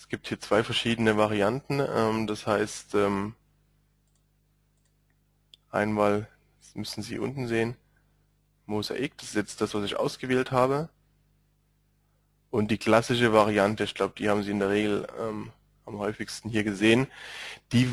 Es gibt hier zwei verschiedene Varianten. Ähm, das heißt, ähm, einmal das müssen Sie unten sehen, Mosaik, das ist jetzt das, was ich ausgewählt habe. Und die klassische Variante, ich glaube, die haben Sie in der Regel ähm, am häufigsten hier gesehen, die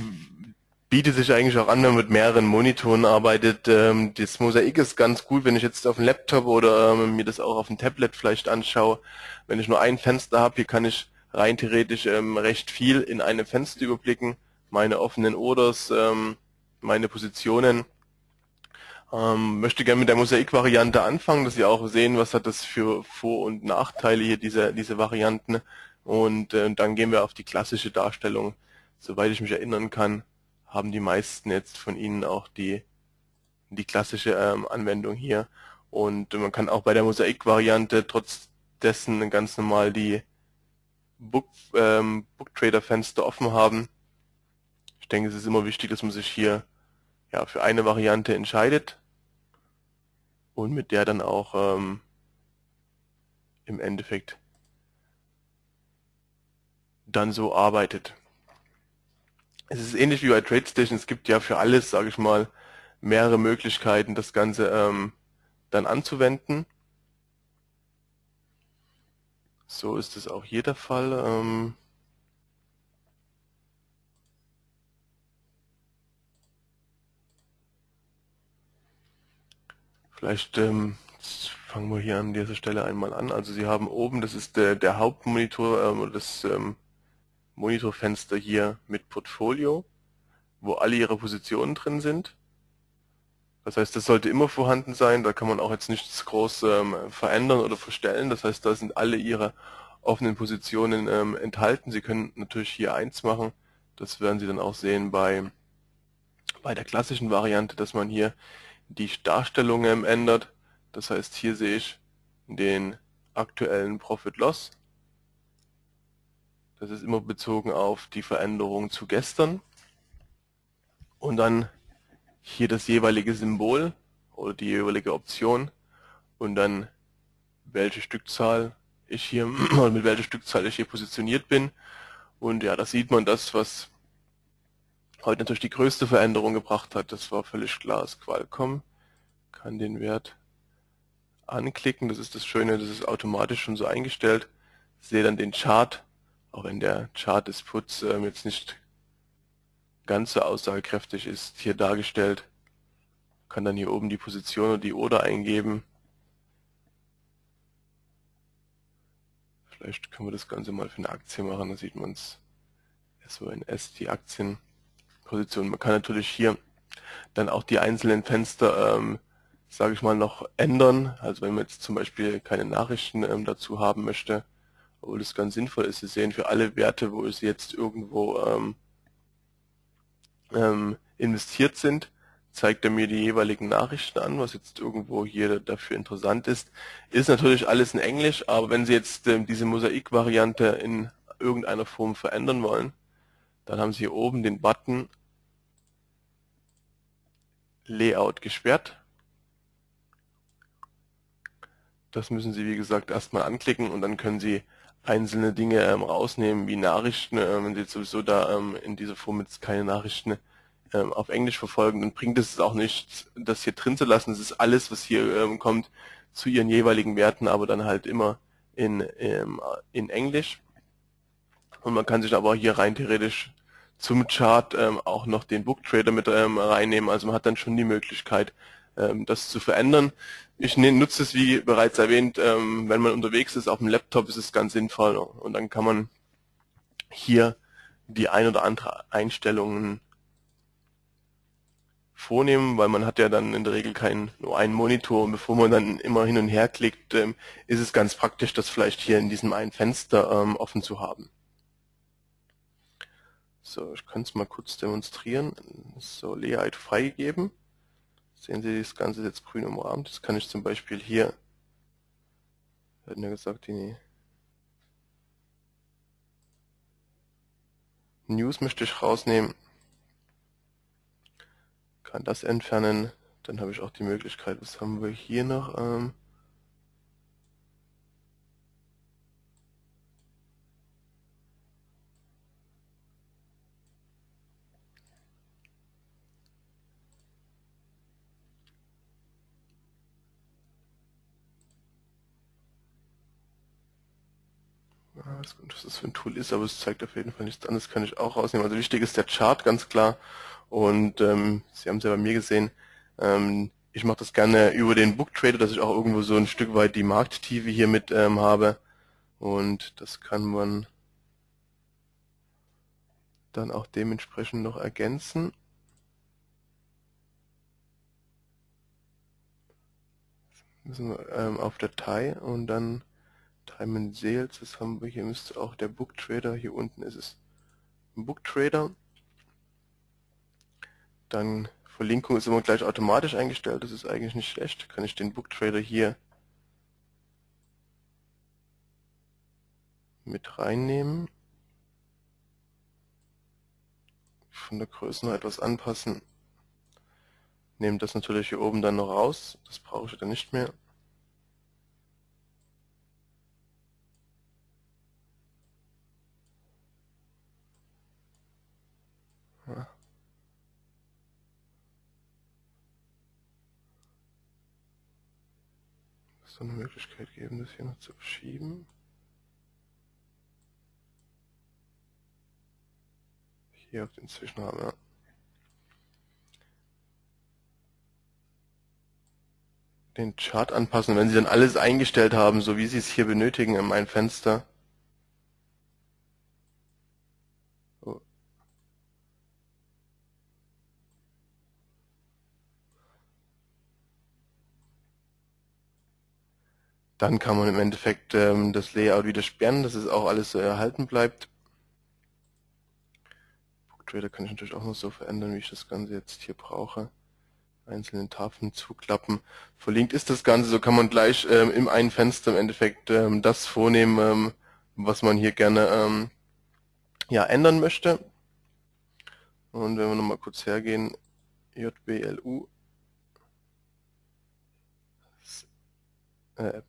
bietet sich eigentlich auch an, wenn man mit mehreren Monitoren arbeitet. Ähm, das Mosaik ist ganz gut, wenn ich jetzt auf dem Laptop oder ähm, mir das auch auf dem Tablet vielleicht anschaue. Wenn ich nur ein Fenster habe, hier kann ich rein theoretisch ähm, recht viel in einem Fenster überblicken. Meine offenen Orders, ähm, meine Positionen. Ähm, möchte gerne mit der Mosaik-Variante anfangen, dass Sie auch sehen, was hat das für Vor- und Nachteile hier, diese, diese Varianten. Und äh, dann gehen wir auf die klassische Darstellung. Soweit ich mich erinnern kann, haben die meisten jetzt von Ihnen auch die, die klassische ähm, Anwendung hier. Und man kann auch bei der Mosaik-Variante trotz dessen ganz normal die Book, ähm, Booktrader-Fenster offen haben. Ich denke, es ist immer wichtig, dass man sich hier ja, für eine Variante entscheidet und mit der dann auch ähm, im Endeffekt dann so arbeitet. Es ist ähnlich wie bei TradeStation, es gibt ja für alles, sage ich mal, mehrere Möglichkeiten, das Ganze ähm, dann anzuwenden. So ist es auch hier der Fall. Ähm, Vielleicht ähm, fangen wir hier an dieser Stelle einmal an. Also Sie haben oben, das ist der, der Hauptmonitor, ähm, das ähm, Monitorfenster hier mit Portfolio, wo alle Ihre Positionen drin sind. Das heißt, das sollte immer vorhanden sein, da kann man auch jetzt nichts groß ähm, verändern oder verstellen. Das heißt, da sind alle Ihre offenen Positionen ähm, enthalten. Sie können natürlich hier eins machen, das werden Sie dann auch sehen bei, bei der klassischen Variante, dass man hier die Darstellungen ändert. Das heißt, hier sehe ich den aktuellen Profit-Loss. Das ist immer bezogen auf die Veränderung zu gestern. Und dann hier das jeweilige Symbol oder die jeweilige Option und dann welche Stückzahl ich hier mit welcher Stückzahl ich hier positioniert bin. Und ja, da sieht man das, was heute natürlich die größte Veränderung gebracht hat, das war völlig klar, ist Qualcomm. Kann den Wert anklicken, das ist das Schöne, das ist automatisch schon so eingestellt. Sehe dann den Chart, auch wenn der Chart des Puts ähm, jetzt nicht ganz aussagekräftig ist, hier dargestellt. Kann dann hier oben die Position und die Order eingeben. Vielleicht können wir das Ganze mal für eine Aktie machen, da sieht man es. SONS, die Aktien. Position. Man kann natürlich hier dann auch die einzelnen Fenster, ähm, sage ich mal, noch ändern. Also wenn man jetzt zum Beispiel keine Nachrichten ähm, dazu haben möchte, obwohl das ganz sinnvoll ist. Sie sehen für alle Werte, wo es jetzt irgendwo ähm, ähm, investiert sind, zeigt er mir die jeweiligen Nachrichten an, was jetzt irgendwo hier dafür interessant ist. Ist natürlich alles in Englisch, aber wenn Sie jetzt ähm, diese Mosaik-Variante in irgendeiner Form verändern wollen, dann haben Sie hier oben den Button Layout gesperrt. Das müssen Sie, wie gesagt, erstmal anklicken und dann können Sie einzelne Dinge ähm, rausnehmen, wie Nachrichten. Ähm, wenn Sie jetzt sowieso da ähm, in dieser Form jetzt keine Nachrichten ähm, auf Englisch verfolgen, dann bringt es auch nichts, das hier drin zu lassen. Das ist alles, was hier ähm, kommt, zu Ihren jeweiligen Werten, aber dann halt immer in, ähm, in Englisch. Und man kann sich aber hier rein theoretisch zum Chart ähm, auch noch den Book Trader mit ähm, reinnehmen. Also man hat dann schon die Möglichkeit, ähm, das zu verändern. Ich ne, nutze es, wie bereits erwähnt, ähm, wenn man unterwegs ist, auf dem Laptop ist es ganz sinnvoll. Und dann kann man hier die ein oder andere Einstellungen vornehmen, weil man hat ja dann in der Regel keinen nur einen Monitor und bevor man dann immer hin und her klickt, ähm, ist es ganz praktisch, das vielleicht hier in diesem einen Fenster ähm, offen zu haben. So, ich kann es mal kurz demonstrieren. So, Layout freigegeben. Sehen Sie, das Ganze ist jetzt grün umrahmt. Das kann ich zum Beispiel hier, wir gesagt, die News möchte ich rausnehmen. Kann das entfernen. Dann habe ich auch die Möglichkeit, was haben wir hier noch? Ähm, Ja, weiß nicht, was das für ein Tool ist, aber es zeigt auf jeden Fall nichts anderes, kann ich auch rausnehmen. Also wichtig ist der Chart, ganz klar. Und ähm, Sie haben es ja bei mir gesehen, ähm, ich mache das gerne über den Book Trader, dass ich auch irgendwo so ein Stück weit die Markttiefe hier mit ähm, habe. Und das kann man dann auch dementsprechend noch ergänzen. Müssen wir ähm, auf Datei und dann Haben wir hier, müsste auch der Book Trader, hier unten ist es ein Book Trader. Dann Verlinkung ist immer gleich automatisch eingestellt, das ist eigentlich nicht schlecht. Kann ich den Book Trader hier mit reinnehmen. Von der Größe noch etwas anpassen. Nehme das natürlich hier oben dann noch raus, das brauche ich dann nicht mehr. Es eine Möglichkeit geben, das hier noch zu verschieben. Hier auf den Zwischenrahmen, ja. Den Chart anpassen, wenn Sie dann alles eingestellt haben, so wie Sie es hier benötigen in meinem Fenster. Dann kann man im Endeffekt ähm, das Layout wieder sperren, dass es auch alles so erhalten bleibt. Booktrader kann ich natürlich auch noch so verändern, wie ich das Ganze jetzt hier brauche. Einzelne Tafeln zuklappen. Verlinkt ist das Ganze, so kann man gleich ähm, im einen Fenster im Endeffekt ähm, das vornehmen, ähm, was man hier gerne ähm, ja, ändern möchte. Und wenn wir nochmal kurz hergehen, JBLU äh,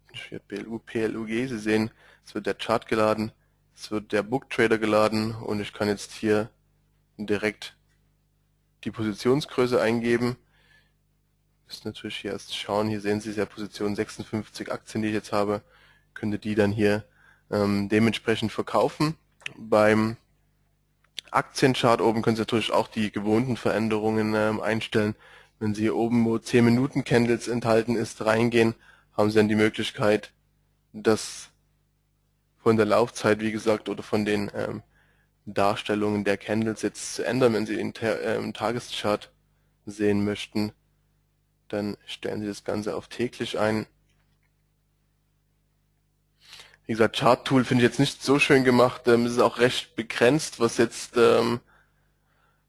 BLU, PLUG. Sie sehen, es wird der Chart geladen, es wird der Book Trader geladen und ich kann jetzt hier direkt die Positionsgröße eingeben. Müssen natürlich hier erst schauen, hier sehen Sie ja Position 56 Aktien, die ich jetzt habe, könnte die dann hier ähm, dementsprechend verkaufen. Beim Aktienchart oben können Sie natürlich auch die gewohnten Veränderungen ähm, einstellen. Wenn Sie hier oben, wo 10 Minuten Candles enthalten ist, reingehen, haben Sie dann die Möglichkeit, das von der Laufzeit, wie gesagt, oder von den ähm, Darstellungen der Candles jetzt zu ändern. Wenn Sie den ähm, Tageschart sehen möchten, dann stellen Sie das Ganze auf täglich ein. Wie gesagt, Chart Tool finde ich jetzt nicht so schön gemacht. Ähm, es ist auch recht begrenzt, was jetzt ähm,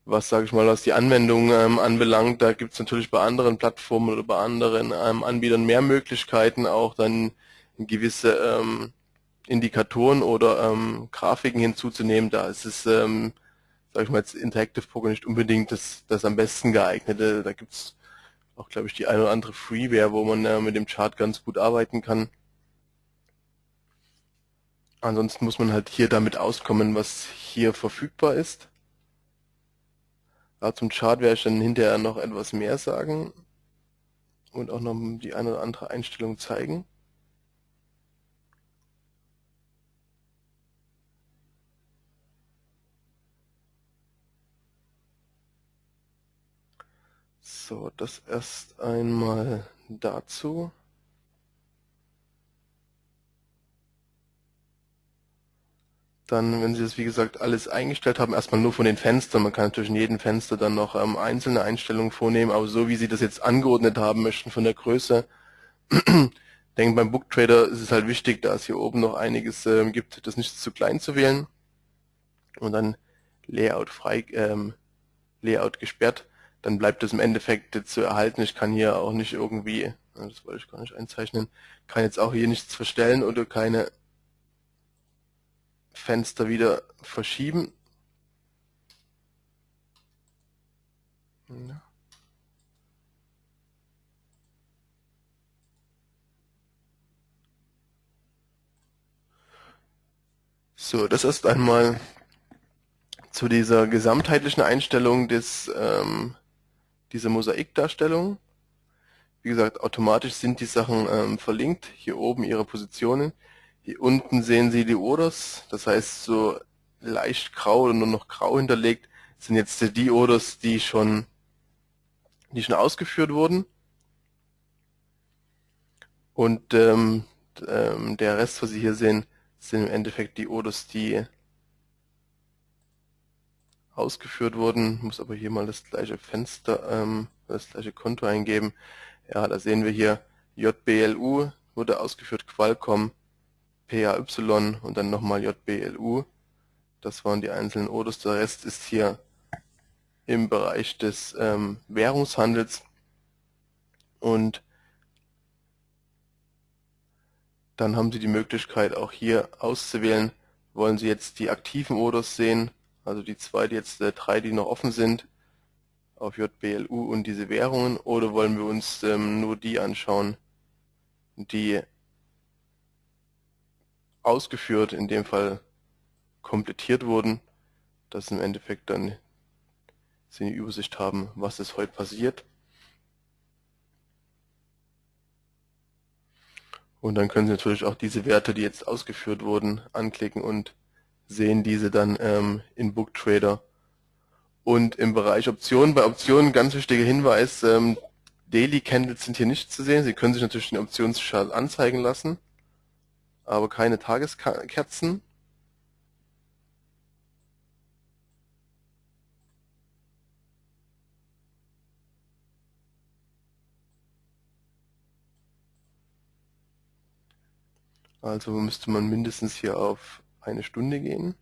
was, sage ich mal, was die Anwendung ähm, anbelangt, da gibt es natürlich bei anderen Plattformen oder bei anderen ähm, Anbietern mehr Möglichkeiten, auch dann gewisse ähm, Indikatoren oder ähm, Grafiken hinzuzunehmen. Da ist es, ähm, sage ich mal, jetzt Interactive Poker nicht unbedingt das, das am besten geeignete. Da gibt es auch, glaube ich, die eine oder andere Freeware, wo man äh, mit dem Chart ganz gut arbeiten kann. Ansonsten muss man halt hier damit auskommen, was hier verfügbar ist. Ja, zum Chart werde ich dann hinterher noch etwas mehr sagen und auch noch die eine oder andere Einstellung zeigen. So, das erst einmal dazu. Dann, wenn Sie das wie gesagt alles eingestellt haben, erstmal nur von den Fenstern. Man kann natürlich in jedem Fenster dann noch ähm, einzelne Einstellungen vornehmen, aber so wie Sie das jetzt angeordnet haben möchten von der Größe, denke beim Book Trader ist es halt wichtig, da es hier oben noch einiges ähm, gibt, das nicht zu klein zu wählen und dann Layout frei, ähm, Layout gesperrt, dann bleibt es im Endeffekt zu erhalten. Ich kann hier auch nicht irgendwie, das wollte ich gar nicht einzeichnen, kann jetzt auch hier nichts verstellen oder keine Fenster wieder verschieben. Ja. So, das ist einmal zu dieser gesamtheitlichen Einstellung des, ähm, dieser Mosaikdarstellung. Wie gesagt, automatisch sind die Sachen ähm, verlinkt, hier oben ihre Positionen. Hier unten sehen Sie die Orders, das heißt so leicht grau oder nur noch grau hinterlegt, sind jetzt die Orders, die schon, die schon ausgeführt wurden. Und ähm, ähm, der Rest, was Sie hier sehen, sind im Endeffekt die Orders, die ausgeführt wurden. Muss aber hier mal das gleiche Fenster, ähm, das gleiche Konto eingeben. Ja, da sehen wir hier JBLU wurde ausgeführt, Qualcomm, PAY und dann nochmal JBLU. Das waren die einzelnen Orders. Der Rest ist hier im Bereich des ähm, Währungshandels und dann haben Sie die Möglichkeit auch hier auszuwählen, wollen Sie jetzt die aktiven Orders sehen, also die zwei, die jetzt äh, drei, die noch offen sind, auf JBLU und diese Währungen, oder wollen wir uns ähm, nur die anschauen, die ausgeführt, in dem Fall komplettiert wurden, dass im Endeffekt dann Sie eine Übersicht haben, was ist heute passiert. Und dann können Sie natürlich auch diese Werte, die jetzt ausgeführt wurden, anklicken und sehen diese dann ähm, in BookTrader. Und im Bereich Optionen, bei Optionen ganz wichtiger Hinweis, ähm, Daily Candles sind hier nicht zu sehen. Sie können sich natürlich den Optionschart anzeigen lassen, aber keine Tageskerzen. Also müsste man mindestens hier auf eine Stunde gehen.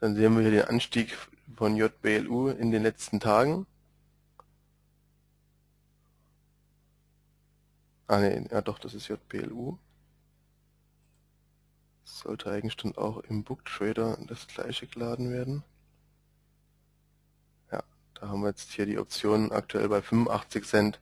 Dann sehen wir hier den Anstieg von JBLU in den letzten Tagen. Ah ne, ja doch, das ist JBLU. Sollte eigentlich dann auch im Booktrader das gleiche geladen werden. Ja, da haben wir jetzt hier die Optionen aktuell bei 85 Cent.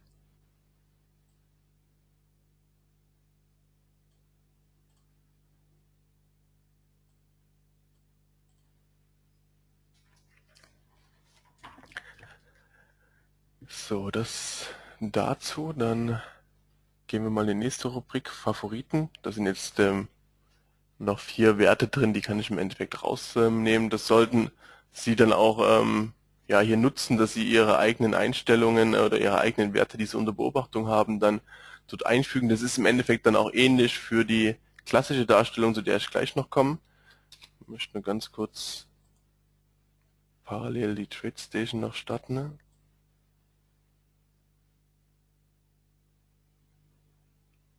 So, das dazu. Dann gehen wir mal in die nächste Rubrik, Favoriten. Da sind jetzt ähm, noch vier Werte drin, die kann ich im Endeffekt rausnehmen. Das sollten Sie dann auch ähm, ja, hier nutzen, dass Sie Ihre eigenen Einstellungen oder Ihre eigenen Werte, die Sie unter Beobachtung haben, dann dort einfügen. Das ist im Endeffekt dann auch ähnlich für die klassische Darstellung, zu der ich gleich noch komme. Ich möchte nur ganz kurz parallel die TradeStation noch starten.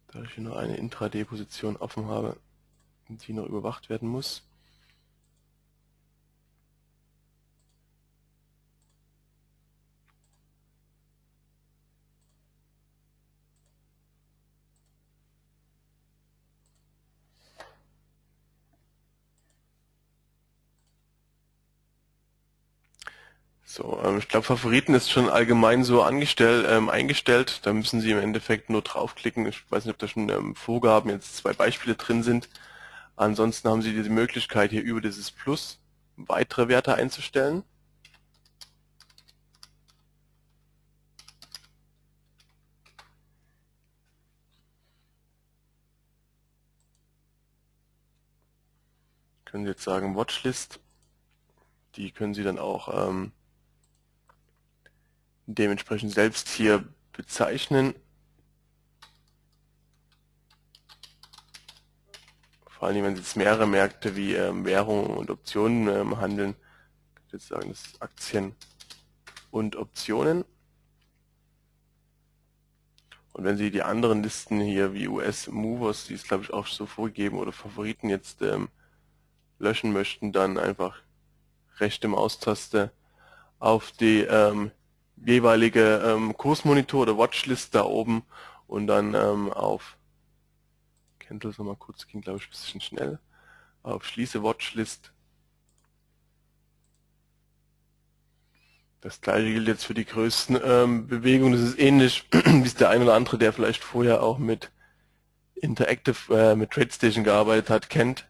Da ich hier nur eine Intraday-Position offen habe, die noch überwacht werden muss. So, ähm, ich glaube, Favoriten ist schon allgemein so angestellt, ähm, eingestellt. Da müssen Sie im Endeffekt nur draufklicken. Ich weiß nicht, ob da schon ähm, Vorgaben, jetzt zwei Beispiele drin sind. Ansonsten haben Sie die Möglichkeit, hier über dieses Plus weitere Werte einzustellen. Können Sie jetzt sagen Watchlist. Die können Sie dann auch ähm, dementsprechend selbst hier bezeichnen. Vor allem, wenn Sie jetzt mehrere Märkte wie ähm, Währungen und Optionen ähm, handeln, ich jetzt sagen, das ist Aktien und Optionen. Und wenn Sie die anderen Listen hier wie US Movers, die ist glaube ich auch so vorgegeben, oder Favoriten jetzt ähm, löschen möchten, dann einfach rechte Maustaste auf die ähm, jeweilige ähm, Kursmonitor oder Watchlist da oben und dann ähm, auf Candles nochmal kurz, ging glaube ich ein bisschen schnell, auf Schließe Watchlist. Das gleiche gilt jetzt für die größten ähm, Bewegungen. Das ist ähnlich wie es der ein oder andere, der vielleicht vorher auch mit Interactive, äh, mit TradeStation gearbeitet hat, kennt.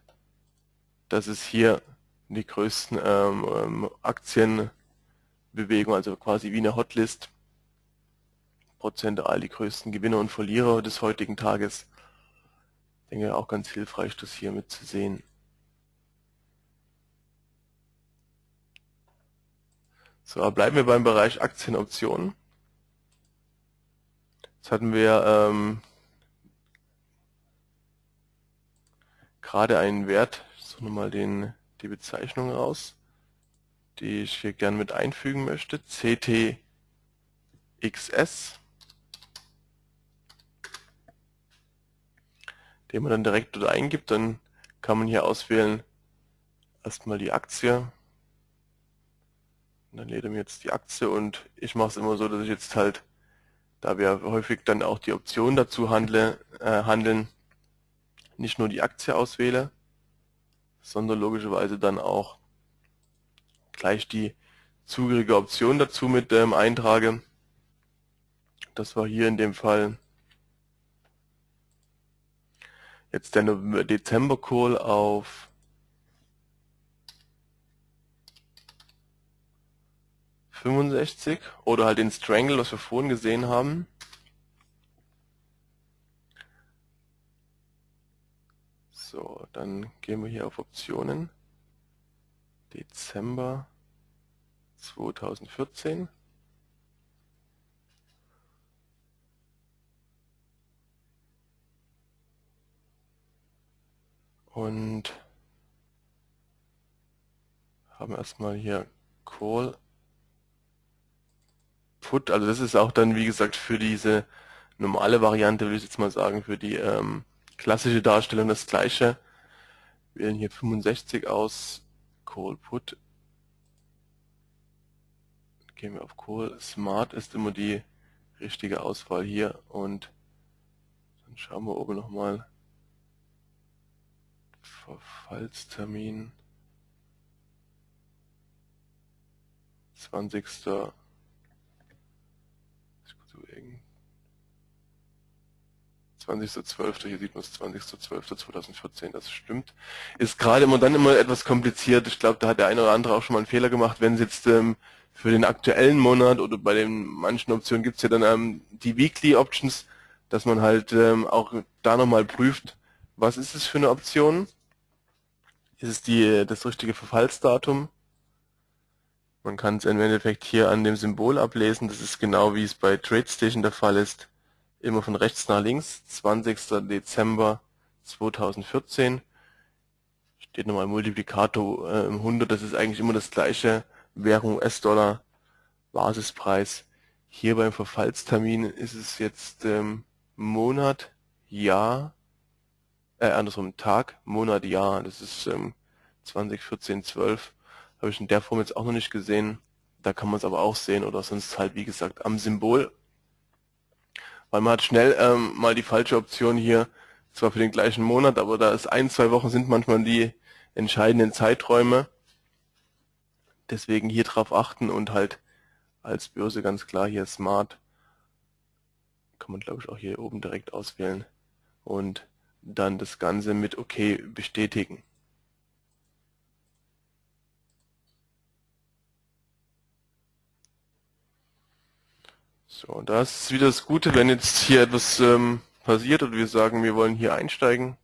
Das ist hier die größten ähm, ähm Aktien Bewegung, also quasi wie eine Hotlist, prozentual die größten Gewinner und Verlierer des heutigen Tages. Ich denke auch ganz hilfreich, das hier mit zu sehen. So, bleiben wir beim Bereich Aktienoptionen. Jetzt hatten wir ähm, gerade einen Wert, ich suche nochmal den, die Bezeichnung raus, die ich hier gern mit einfügen möchte, CTXS, den man dann direkt dort eingibt, dann kann man hier auswählen erstmal die Aktie, und dann lädt er mir jetzt die Aktie und ich mache es immer so, dass ich jetzt halt, da wir häufig dann auch die Optionen dazu handle, äh, handeln, nicht nur die Aktie auswähle, sondern logischerweise dann auch gleich die zugehörige Option dazu mit ähm, eintrage. Das war hier in dem Fall jetzt der Dezember Call auf 65 oder halt den Strangle, was wir vorhin gesehen haben. So, dann gehen wir hier auf Optionen. Dezember 2014. Und haben erstmal hier Call Put. Also das ist auch dann, wie gesagt, für diese normale Variante, würde ich jetzt mal sagen, für die ähm, klassische Darstellung das gleiche. Wir wählen hier 65 aus, Call Put. Gehen wir auf Call. Smart ist immer die richtige Auswahl hier und dann schauen wir oben nochmal Verfallstermin 20. 20.12. Hier sieht man es 20.12.2014, das stimmt. Ist gerade immer dann immer etwas kompliziert. Ich glaube, da hat der eine oder andere auch schon mal einen Fehler gemacht, wenn es jetzt ähm, für den aktuellen Monat oder bei den manchen Optionen gibt es ja dann ähm, die Weekly Options, dass man halt ähm, auch da nochmal prüft, was ist es für eine Option? Ist es die, das richtige Verfallsdatum? Man kann es im Endeffekt hier an dem Symbol ablesen. Das ist genau wie es bei TradeStation der Fall ist immer von rechts nach links, 20. Dezember 2014. Steht nochmal Multiplikator äh, im 100, das ist eigentlich immer das gleiche, Währung US-Dollar, Basispreis. Hier beim Verfallstermin ist es jetzt ähm, Monat, Jahr, äh, andersrum Tag, Monat, Jahr, das ist ähm, 2014, 12. Habe ich in der Form jetzt auch noch nicht gesehen. Da kann man es aber auch sehen oder sonst halt wie gesagt am Symbol weil man hat schnell ähm, mal die falsche Option hier, zwar für den gleichen Monat, aber da ist ein, zwei Wochen sind manchmal die entscheidenden Zeiträume. Deswegen hier drauf achten und halt als Börse ganz klar hier Smart. Kann man glaube ich auch hier oben direkt auswählen. Und dann das Ganze mit OK bestätigen. So, das ist wieder das Gute, wenn jetzt hier etwas ähm, passiert und wir sagen, wir wollen hier einsteigen.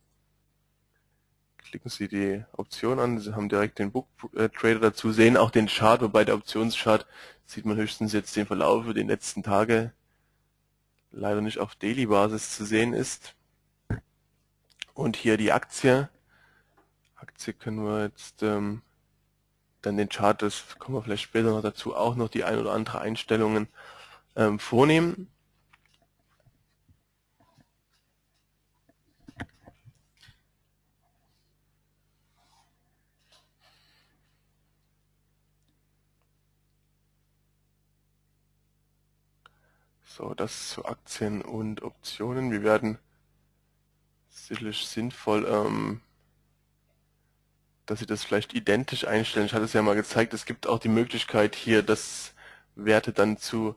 Klicken Sie die Option an, Sie haben direkt den Book äh, Trader dazu, sehen auch den Chart, wobei der Optionschart sieht man höchstens jetzt den Verlauf über die letzten Tage leider nicht auf Daily-Basis zu sehen ist. Und hier die Aktie. Aktie können wir jetzt ähm, dann den Chart, das kommen wir vielleicht später noch dazu, auch noch die ein oder andere Einstellungen ähm, vornehmen. So, das zu Aktien und Optionen. Wir werden sicherlich sinnvoll, ähm, dass Sie das vielleicht identisch einstellen. Ich hatte es ja mal gezeigt, es gibt auch die Möglichkeit hier, das Werte dann zu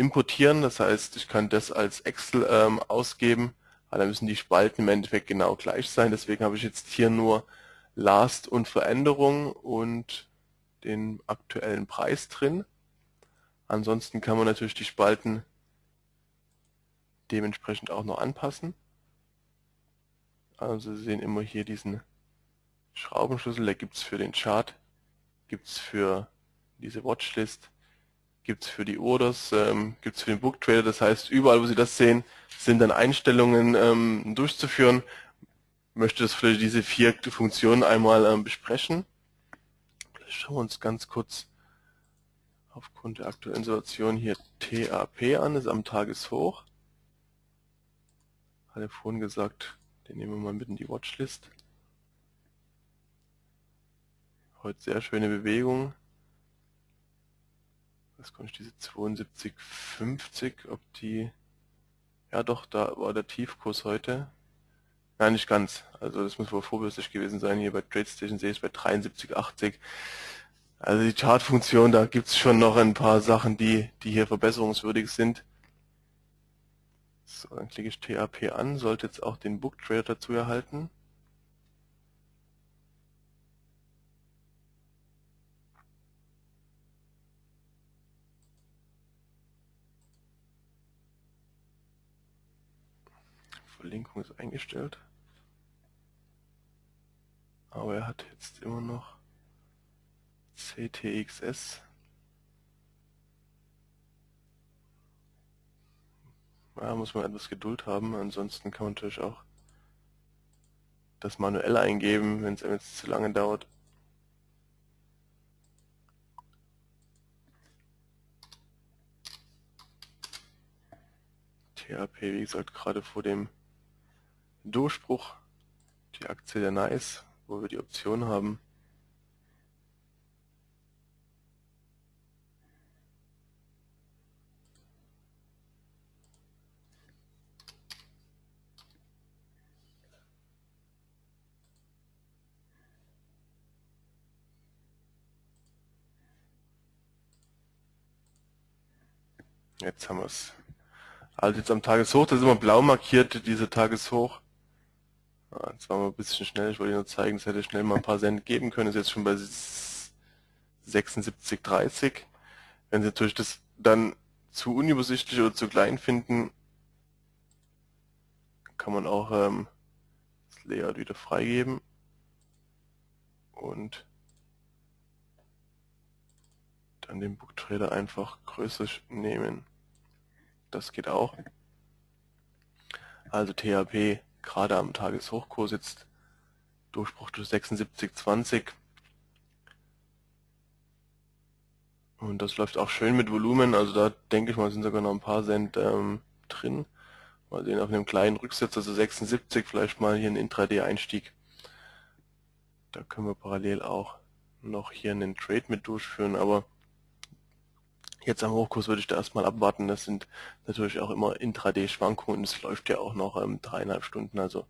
importieren. Das heißt, ich kann das als Excel ähm, ausgeben, aber dann müssen die Spalten im Endeffekt genau gleich sein. Deswegen habe ich jetzt hier nur Last und Veränderung und den aktuellen Preis drin. Ansonsten kann man natürlich die Spalten dementsprechend auch noch anpassen. Also Sie sehen immer hier diesen Schraubenschlüssel, der gibt es für den Chart, gibt es für diese Watchlist, gibt es für die Orders, ähm, gibt es für den Book Trader. Das heißt, überall, wo Sie das sehen, sind dann Einstellungen ähm, durchzuführen. Ich möchte das für diese vier Funktionen einmal ähm, besprechen. Vielleicht schauen wir uns ganz kurz aufgrund der aktuellen Situation hier TAP an, das ist am Tageshoch. Hatte vorhin gesagt, den nehmen wir mal mit in die Watchlist. Heute sehr schöne Bewegung. Was kommt diese 72,50, ob die, ja doch, da war der Tiefkurs heute. Nein, nicht ganz. Also das muss wohl vorbürstlich gewesen sein. Hier bei TradeStation sehe ich es bei 73,80. Also die Chartfunktion, da gibt es schon noch ein paar Sachen, die, die hier verbesserungswürdig sind. So, dann klicke ich TAP an, sollte jetzt auch den Book Trader dazu erhalten. Verlinkung ist eingestellt. Aber er hat jetzt immer noch CTXS. Da muss man etwas Geduld haben, ansonsten kann man natürlich auch das manuell eingeben, wenn es jetzt zu lange dauert. THP, wie gesagt, gerade vor dem Durchbruch, die Aktie der Nice, wo wir die Option haben, Jetzt haben wir es. Also jetzt am Tageshoch, das ist immer blau markiert, diese Tageshoch. Jetzt waren wir ein bisschen schnell, ich wollte nur zeigen, es hätte schnell mal ein paar Cent geben können, ist jetzt schon bei 76,30. Wenn Sie natürlich das dann zu unübersichtlich oder zu klein finden, kann man auch ähm, das Layout wieder freigeben und dann den Booktrader einfach größer nehmen. Das geht auch. Also THP gerade am Tageshochkurs jetzt Durchbruch durch 76,20. Und das läuft auch schön mit Volumen, also da denke ich mal sind sogar noch ein paar Cent ähm, drin. Mal sehen auf einem kleinen Rücksetzer, also 76, vielleicht mal hier einen Intraday-Einstieg. Da können wir parallel auch noch hier einen Trade mit durchführen, aber Jetzt am Hochkurs würde ich da erstmal abwarten. Das sind natürlich auch immer Intraday-Schwankungen. Es läuft ja auch noch ähm, dreieinhalb Stunden. Also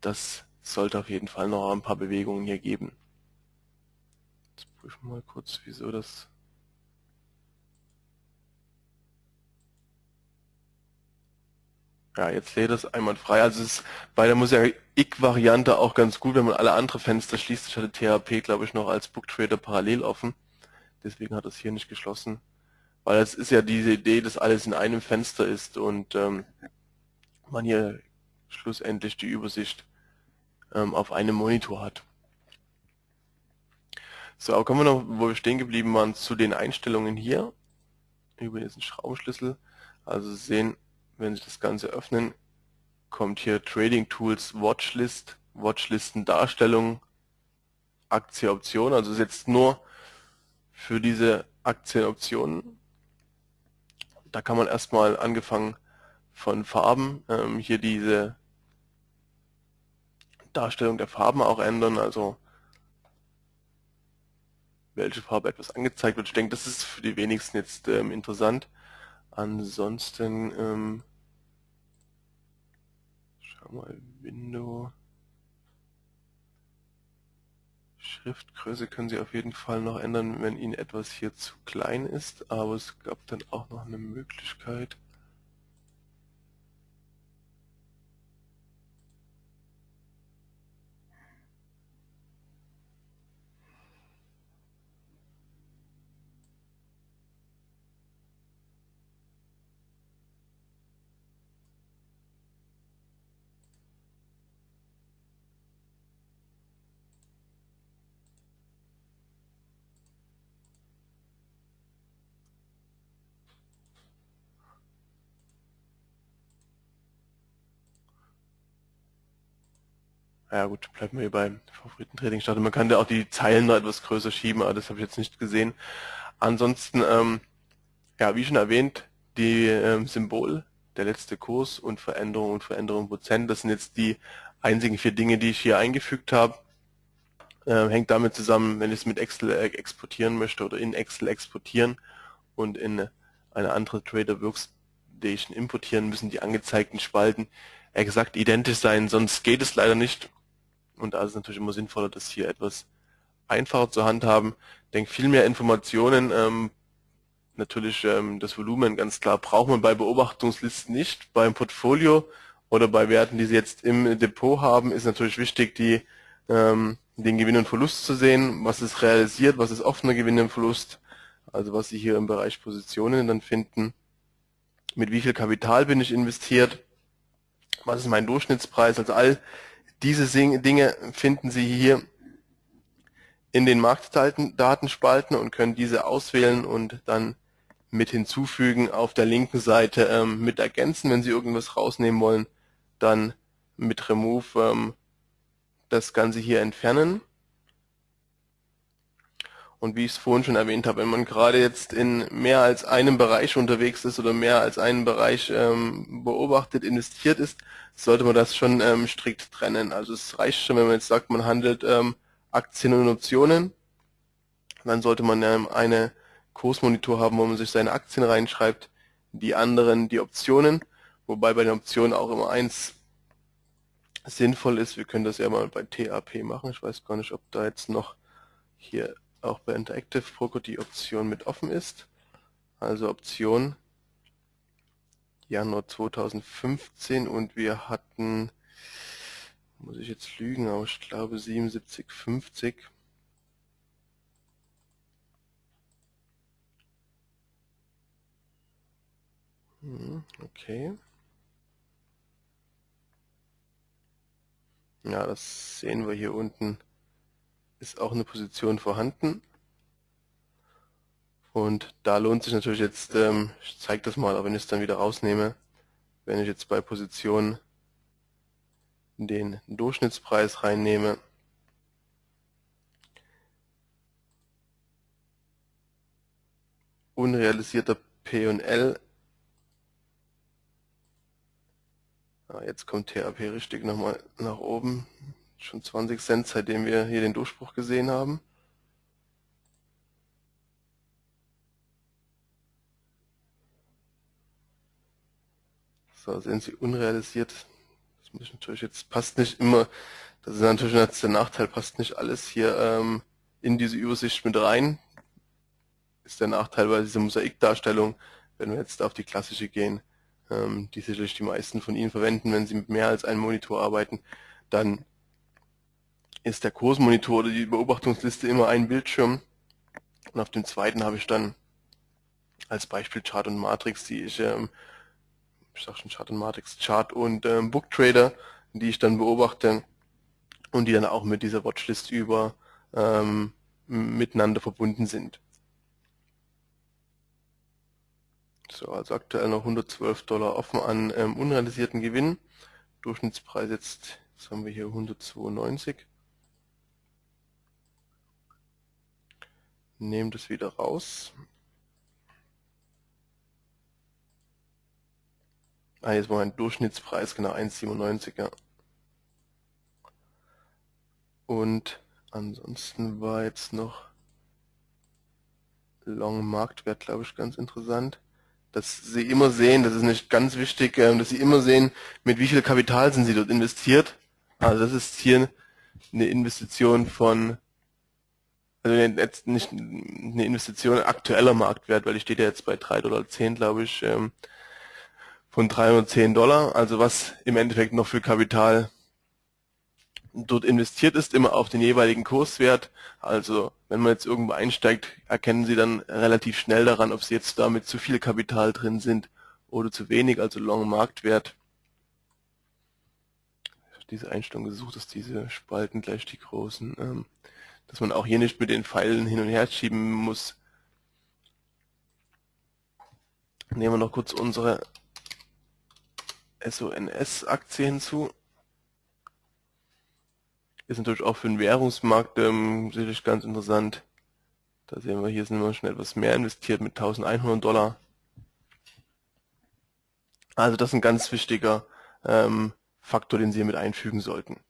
das sollte auf jeden Fall noch ein paar Bewegungen hier geben. Jetzt prüfen wir mal kurz, wieso das... Ja, jetzt lädt das einwandfrei. Also es ist bei der Mosaic-variante auch ganz gut, wenn man alle andere Fenster schließt. Ich hatte THP, glaube ich, noch als Booktrader parallel offen. Deswegen hat es hier nicht geschlossen. Weil es ist ja diese Idee, dass alles in einem Fenster ist und ähm, man hier schlussendlich die Übersicht ähm, auf einem Monitor hat. So, kommen wir noch, wo wir stehen geblieben waren, zu den Einstellungen hier über diesen Schraubenschlüssel. Also Sie sehen, wenn Sie das Ganze öffnen, kommt hier Trading Tools Watchlist, Watchlisten Darstellung, Aktie Option. Also ist jetzt nur für diese Aktienoptionen. Da kann man erstmal angefangen von Farben ähm, hier diese Darstellung der Farben auch ändern, also welche Farbe etwas angezeigt wird. Ich denke, das ist für die wenigsten jetzt ähm, interessant. Ansonsten, ähm, schau mal, Window. Schriftgröße können Sie auf jeden Fall noch ändern, wenn Ihnen etwas hier zu klein ist, aber es gab dann auch noch eine Möglichkeit, Ja gut, bleiben wir hier beim Favoriten-Trading starten. Man kann da auch die Zeilen noch etwas größer schieben, aber das habe ich jetzt nicht gesehen. Ansonsten, ähm, ja, wie schon erwähnt, die ähm, Symbol, der letzte Kurs und Veränderung und Veränderung Prozent, das sind jetzt die einzigen vier Dinge, die ich hier eingefügt habe. Ähm, hängt damit zusammen, wenn ich es mit Excel äh, exportieren möchte oder in Excel exportieren und in eine andere Trader Workstation importieren, müssen die angezeigten Spalten exakt identisch sein, sonst geht es leider nicht. Und da ist es natürlich immer sinnvoller, das hier etwas einfacher zu handhaben. Ich denke, viel mehr Informationen, ähm, natürlich ähm, das Volumen ganz klar, braucht man bei Beobachtungslisten nicht. Beim Portfolio oder bei Werten, die Sie jetzt im Depot haben, ist natürlich wichtig, die, ähm, den Gewinn und Verlust zu sehen, was ist realisiert, was ist offener Gewinn und Verlust, also was Sie hier im Bereich Positionen dann finden, mit wie viel Kapital bin ich investiert, was ist mein Durchschnittspreis, also all diese Dinge finden Sie hier in den Marktdatenspalten und können diese auswählen und dann mit hinzufügen auf der linken Seite ähm, mit ergänzen, wenn Sie irgendwas rausnehmen wollen, dann mit Remove ähm, das Ganze hier entfernen. Und wie ich es vorhin schon erwähnt habe, wenn man gerade jetzt in mehr als einem Bereich unterwegs ist oder mehr als einen Bereich ähm, beobachtet, investiert ist, sollte man das schon ähm, strikt trennen. Also es reicht schon, wenn man jetzt sagt, man handelt ähm, Aktien und Optionen, dann sollte man ähm, eine Kursmonitor haben, wo man sich seine Aktien reinschreibt, die anderen die Optionen, wobei bei den Optionen auch immer eins sinnvoll ist. Wir können das ja mal bei TAP machen. Ich weiß gar nicht, ob da jetzt noch hier auch bei Interactive Broker die Option mit offen ist. Also Option Januar 2015 und wir hatten, muss ich jetzt lügen, aber ich glaube 77,50. Hm, okay. Ja, das sehen wir hier unten ist auch eine Position vorhanden. Und da lohnt sich natürlich jetzt, ähm, ich zeige das mal, aber wenn ich es dann wieder rausnehme, wenn ich jetzt bei Position den Durchschnittspreis reinnehme, unrealisierter P&L, ah, jetzt kommt TAP richtig nochmal nach oben, Schon 20 Cent, seitdem wir hier den Durchbruch gesehen haben. So, sehen Sie unrealisiert. Das muss ich natürlich jetzt, passt nicht immer, das ist natürlich der Nachteil, passt nicht alles hier ähm, in diese Übersicht mit rein. Ist der Nachteil bei dieser Mosaikdarstellung, wenn wir jetzt auf die klassische gehen, ähm, die sicherlich die meisten von Ihnen verwenden, wenn Sie mit mehr als einem Monitor arbeiten, dann ist der Kursmonitor oder die Beobachtungsliste immer ein Bildschirm. Und auf dem zweiten habe ich dann als Beispiel Chart und Matrix, die ich, ähm, ich sag schon Chart und Matrix, Chart und ähm, Booktrader, die ich dann beobachte und die dann auch mit dieser Watchlist über ähm, miteinander verbunden sind. So, also aktuell noch 112 Dollar offen an ähm, unrealisierten Gewinn. Durchschnittspreis jetzt, was haben wir hier, 192. Nehmen das wieder raus. Ah, jetzt war mein Durchschnittspreis, genau 1,97, ja. Und ansonsten war jetzt noch Long Marktwert, glaube ich, ganz interessant. Dass Sie immer sehen, das ist nicht ganz wichtig, ähm, dass Sie immer sehen, mit wie viel Kapital sind Sie dort investiert. Also das ist hier eine Investition von also jetzt nicht eine Investition aktueller Marktwert, weil die steht ja jetzt bei 3,10 Dollar, glaube ich, ähm, von 310 Dollar. Also was im Endeffekt noch für Kapital dort investiert ist, immer auf den jeweiligen Kurswert. Also wenn man jetzt irgendwo einsteigt, erkennen Sie dann relativ schnell daran, ob Sie jetzt damit zu viel Kapital drin sind oder zu wenig, also Long Marktwert. Diese Einstellung gesucht, dass diese Spalten gleich die großen ähm, dass man auch hier nicht mit den Pfeilen hin und her schieben muss. Nehmen wir noch kurz unsere SONS-Aktie hinzu. Ist natürlich auch für den Währungsmarkt ähm, sicherlich ganz interessant. Da sehen wir, hier sind wir schon etwas mehr investiert mit 1100 Dollar. Also das ist ein ganz wichtiger ähm, Faktor, den Sie mit einfügen sollten.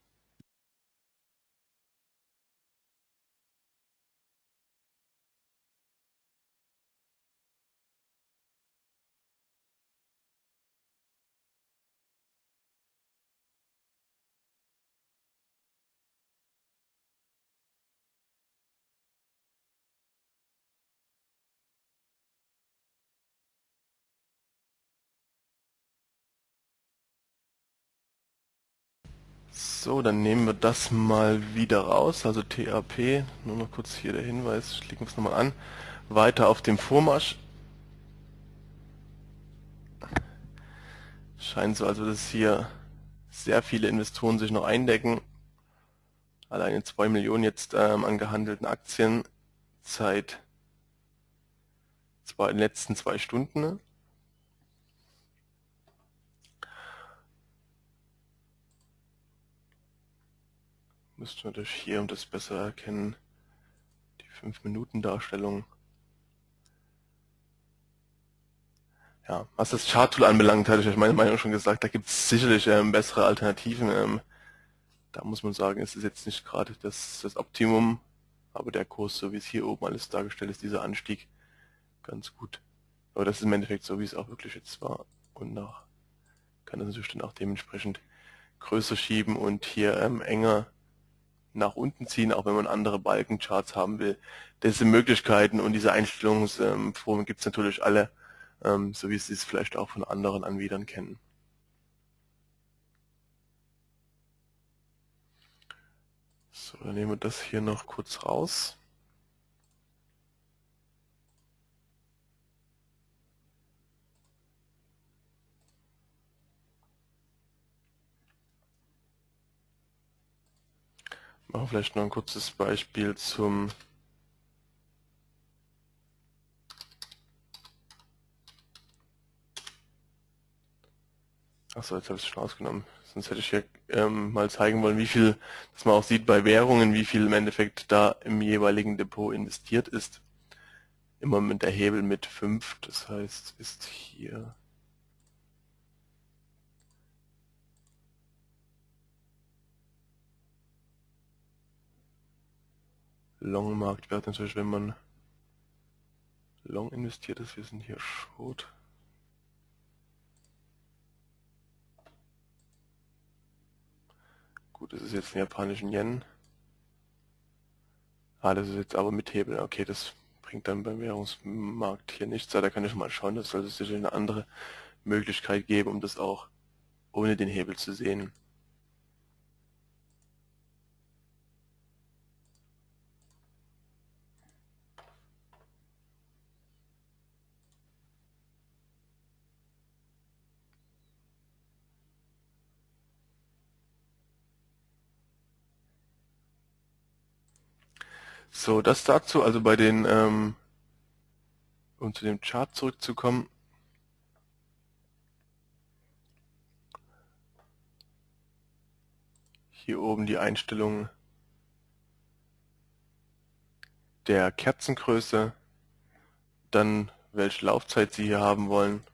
So, dann nehmen wir das mal wieder raus, also TAP, nur noch kurz hier der Hinweis, klicken wir es nochmal an. Weiter auf dem Vormarsch. Scheint so, also dass hier sehr viele Investoren sich noch eindecken. Alleine 2 Millionen jetzt ähm, an gehandelten Aktien seit zwei, den letzten zwei Stunden. Müsste natürlich hier, um das besser erkennen, die 5-Minuten-Darstellung. Ja, was das Chart-Tool anbelangt, hatte ich euch meine Meinung schon gesagt, da gibt es sicherlich ähm, bessere Alternativen. Ähm, da muss man sagen, es ist jetzt nicht gerade das, das Optimum, aber der Kurs, so wie es hier oben alles dargestellt ist, dieser Anstieg, ganz gut. Aber das ist im Endeffekt so, wie es auch wirklich jetzt war. Und nach kann das natürlich dann auch dementsprechend größer schieben und hier ähm, enger nach unten ziehen, auch wenn man andere Balkencharts haben will. Diese Möglichkeiten und diese Einstellungsformen gibt es natürlich alle, ähm, so wie Sie es vielleicht auch von anderen Anbietern kennen. So, dann nehmen wir das hier noch kurz raus. Machen vielleicht noch ein kurzes Beispiel zum Achso, jetzt habe ich es schon ausgenommen. Sonst hätte ich hier ähm, mal zeigen wollen, wie viel, dass man auch sieht bei Währungen, wie viel im Endeffekt da im jeweiligen Depot investiert ist. Immer mit der Hebel mit 5, das heißt, ist hier Long-Marktwert natürlich, wenn man long investiert ist. Wir sind hier Short. Gut, das ist jetzt ein japanischen Yen. Ah, das ist jetzt aber mit Hebel. Okay, das bringt dann beim Währungsmarkt hier nichts. Da kann ich mal schauen, das sollte sicher eine andere Möglichkeit geben, um das auch ohne den Hebel zu sehen. So, das dazu, also bei den, ähm, um zu dem Chart zurückzukommen, hier oben die Einstellung der Kerzengröße, dann welche Laufzeit Sie hier haben wollen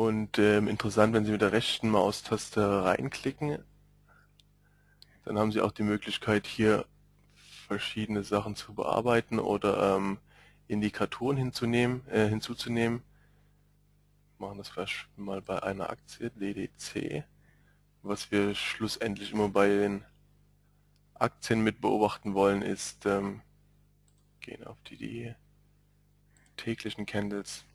Und ähm, interessant, wenn Sie mit der rechten Maustaste reinklicken, dann haben Sie auch die Möglichkeit hier verschiedene Sachen zu bearbeiten oder ähm, Indikatoren hinzunehmen, äh, hinzuzunehmen. Wir machen das vielleicht mal bei einer Aktie, DDC, was wir schlussendlich immer bei den Aktien mit beobachten wollen, ist, ähm, gehen auf die, die täglichen Candles.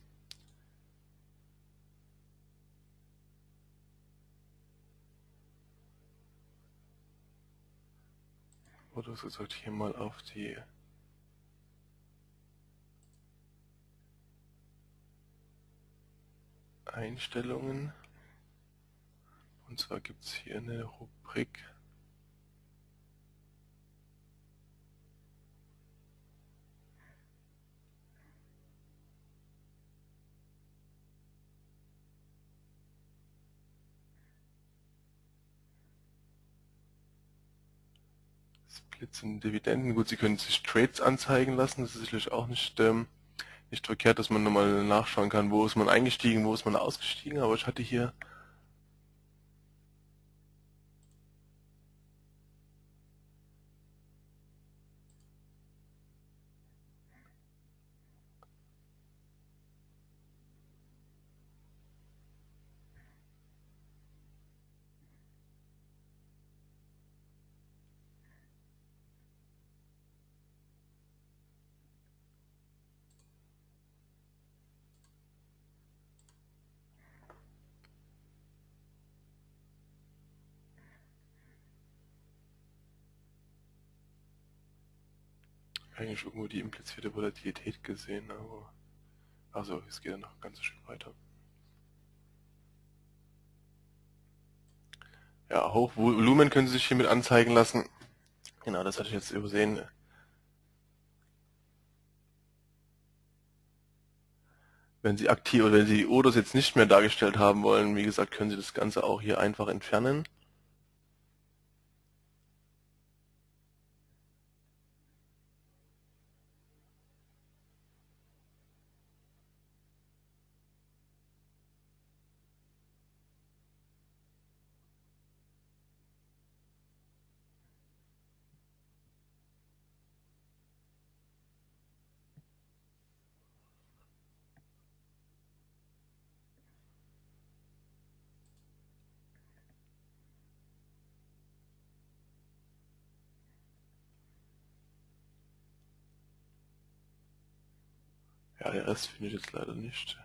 Oder so gesagt hier mal auf die Einstellungen. Und zwar gibt es hier eine Rubrik Splits und Dividenden. Gut, Sie können sich Trades anzeigen lassen. Das ist sicherlich auch nicht, ähm, nicht verkehrt, dass man nochmal nachschauen kann, wo ist man eingestiegen, wo ist man ausgestiegen. Aber ich hatte hier eigentlich irgendwo die implizierte Volatilität gesehen, aber also es geht ja noch ein ganzes Stück weiter. Ja, Hochvolumen können Sie sich hiermit anzeigen lassen. Genau, das hatte ich jetzt übersehen. Wenn Sie aktiv oder wenn Sie die Odos jetzt nicht mehr dargestellt haben wollen, wie gesagt, können Sie das Ganze auch hier einfach entfernen. Der finde ich jetzt leider nicht.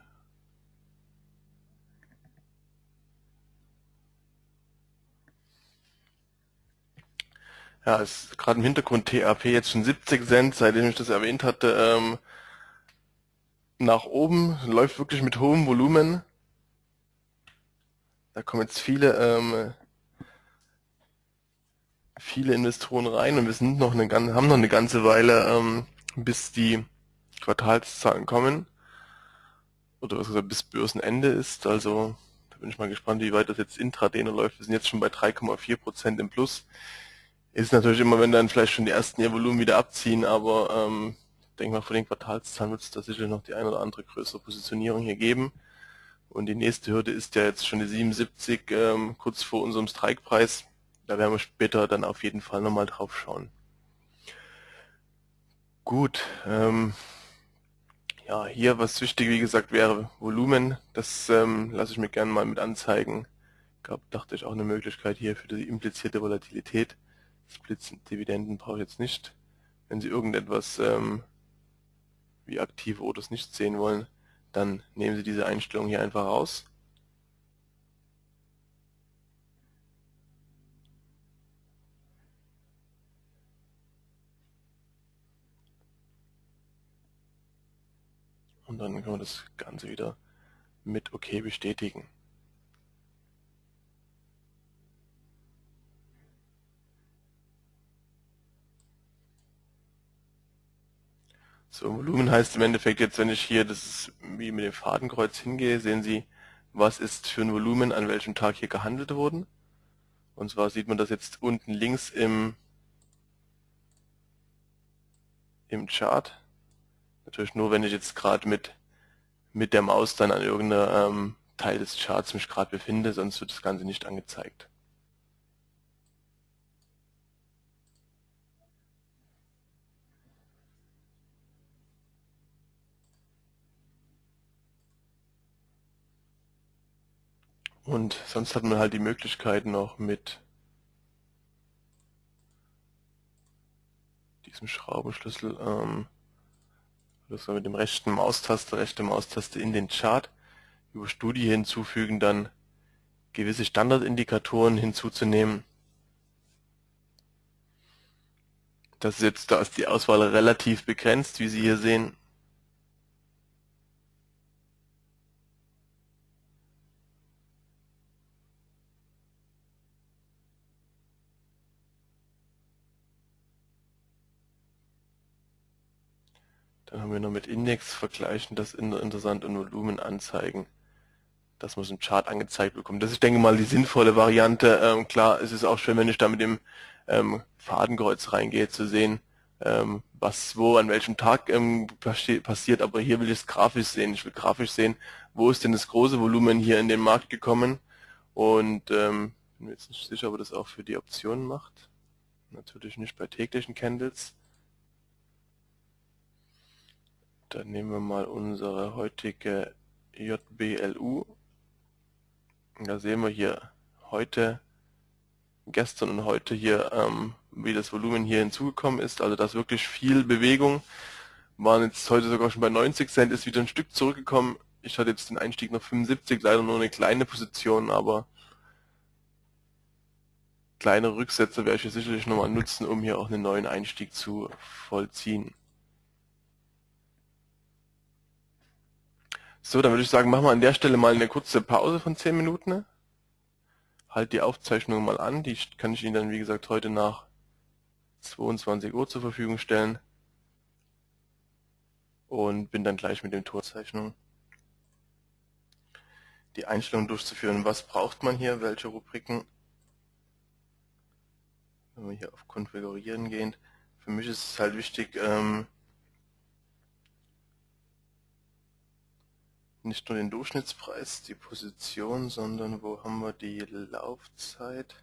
Ja, ist gerade im Hintergrund TAP jetzt schon 70 Cent, seitdem ich das erwähnt hatte, ähm, nach oben, läuft wirklich mit hohem Volumen. Da kommen jetzt viele, ähm, viele Investoren rein und wir sind noch eine, haben noch eine ganze Weile, ähm, bis die Quartalszahlen kommen. Oder was gesagt, bis Börsenende ist. Also da bin ich mal gespannt, wie weit das jetzt intraday läuft. Wir sind jetzt schon bei 3,4% im Plus. Ist natürlich immer, wenn dann vielleicht schon die ersten ihr Volumen wieder abziehen, aber ähm, ich denke mal, vor den Quartalszahlen wird es da sicher noch die eine oder andere größere Positionierung hier geben. Und die nächste Hürde ist ja jetzt schon die 77, ähm, kurz vor unserem Strikepreis. Da werden wir später dann auf jeden Fall nochmal drauf schauen. Gut, ähm, ja, hier was wichtig, wie gesagt, wäre Volumen. Das ähm, lasse ich mir gerne mal mit anzeigen. Gab, dachte ich, auch eine Möglichkeit hier für die implizierte Volatilität. Splits und Dividenden brauche ich jetzt nicht. Wenn Sie irgendetwas ähm, wie aktive Odos nicht sehen wollen, dann nehmen Sie diese Einstellung hier einfach raus. Und dann können wir das Ganze wieder mit OK bestätigen. So, Volumen heißt im Endeffekt jetzt, wenn ich hier das wie mit dem Fadenkreuz hingehe, sehen Sie, was ist für ein Volumen an welchem Tag hier gehandelt worden. Und zwar sieht man das jetzt unten links im, im Chart. Natürlich nur, wenn ich jetzt gerade mit, mit der Maus dann an irgendeinem ähm, Teil des Charts mich gerade befinde, sonst wird das Ganze nicht angezeigt. Und sonst hat man halt die Möglichkeit noch mit diesem Schraubenschlüssel ähm, das wir mit dem rechten Maustaste, rechte Maustaste in den Chart über Studie hinzufügen, dann gewisse Standardindikatoren hinzuzunehmen. Das ist jetzt, da ist die Auswahl relativ begrenzt, wie Sie hier sehen. Dann haben wir noch mit Index vergleichen, das interessant und Volumen anzeigen. dass man es im Chart angezeigt bekommt. Das ist, denke mal, die sinnvolle Variante. Ähm, klar, es ist auch schön, wenn ich da mit dem ähm, Fadenkreuz reingehe, zu sehen, ähm, was wo an welchem Tag ähm, passiert. Aber hier will ich es grafisch sehen. Ich will grafisch sehen, wo ist denn das große Volumen hier in den Markt gekommen. Und ähm, bin mir jetzt nicht sicher, ob er das auch für die Optionen macht. Natürlich nicht bei täglichen Candles. Dann nehmen wir mal unsere heutige JBLU da sehen wir hier heute, gestern und heute hier, ähm, wie das Volumen hier hinzugekommen ist. Also da ist wirklich viel Bewegung. Waren jetzt heute sogar schon bei 90 Cent, ist wieder ein Stück zurückgekommen. Ich hatte jetzt den Einstieg noch 75, leider nur eine kleine Position, aber kleine Rücksätze werde ich sicherlich nochmal nutzen, um hier auch einen neuen Einstieg zu vollziehen. So, dann würde ich sagen, machen wir an der Stelle mal eine kurze Pause von 10 Minuten. Halt die Aufzeichnung mal an, die kann ich Ihnen dann wie gesagt heute nach 22 Uhr zur Verfügung stellen. Und bin dann gleich mit dem Torzeichnung die Einstellung durchzuführen. Was braucht man hier, welche Rubriken? Wenn wir hier auf Konfigurieren gehen. Für mich ist es halt wichtig, ähm, nicht nur den Durchschnittspreis, die Position, sondern wo haben wir die Laufzeit?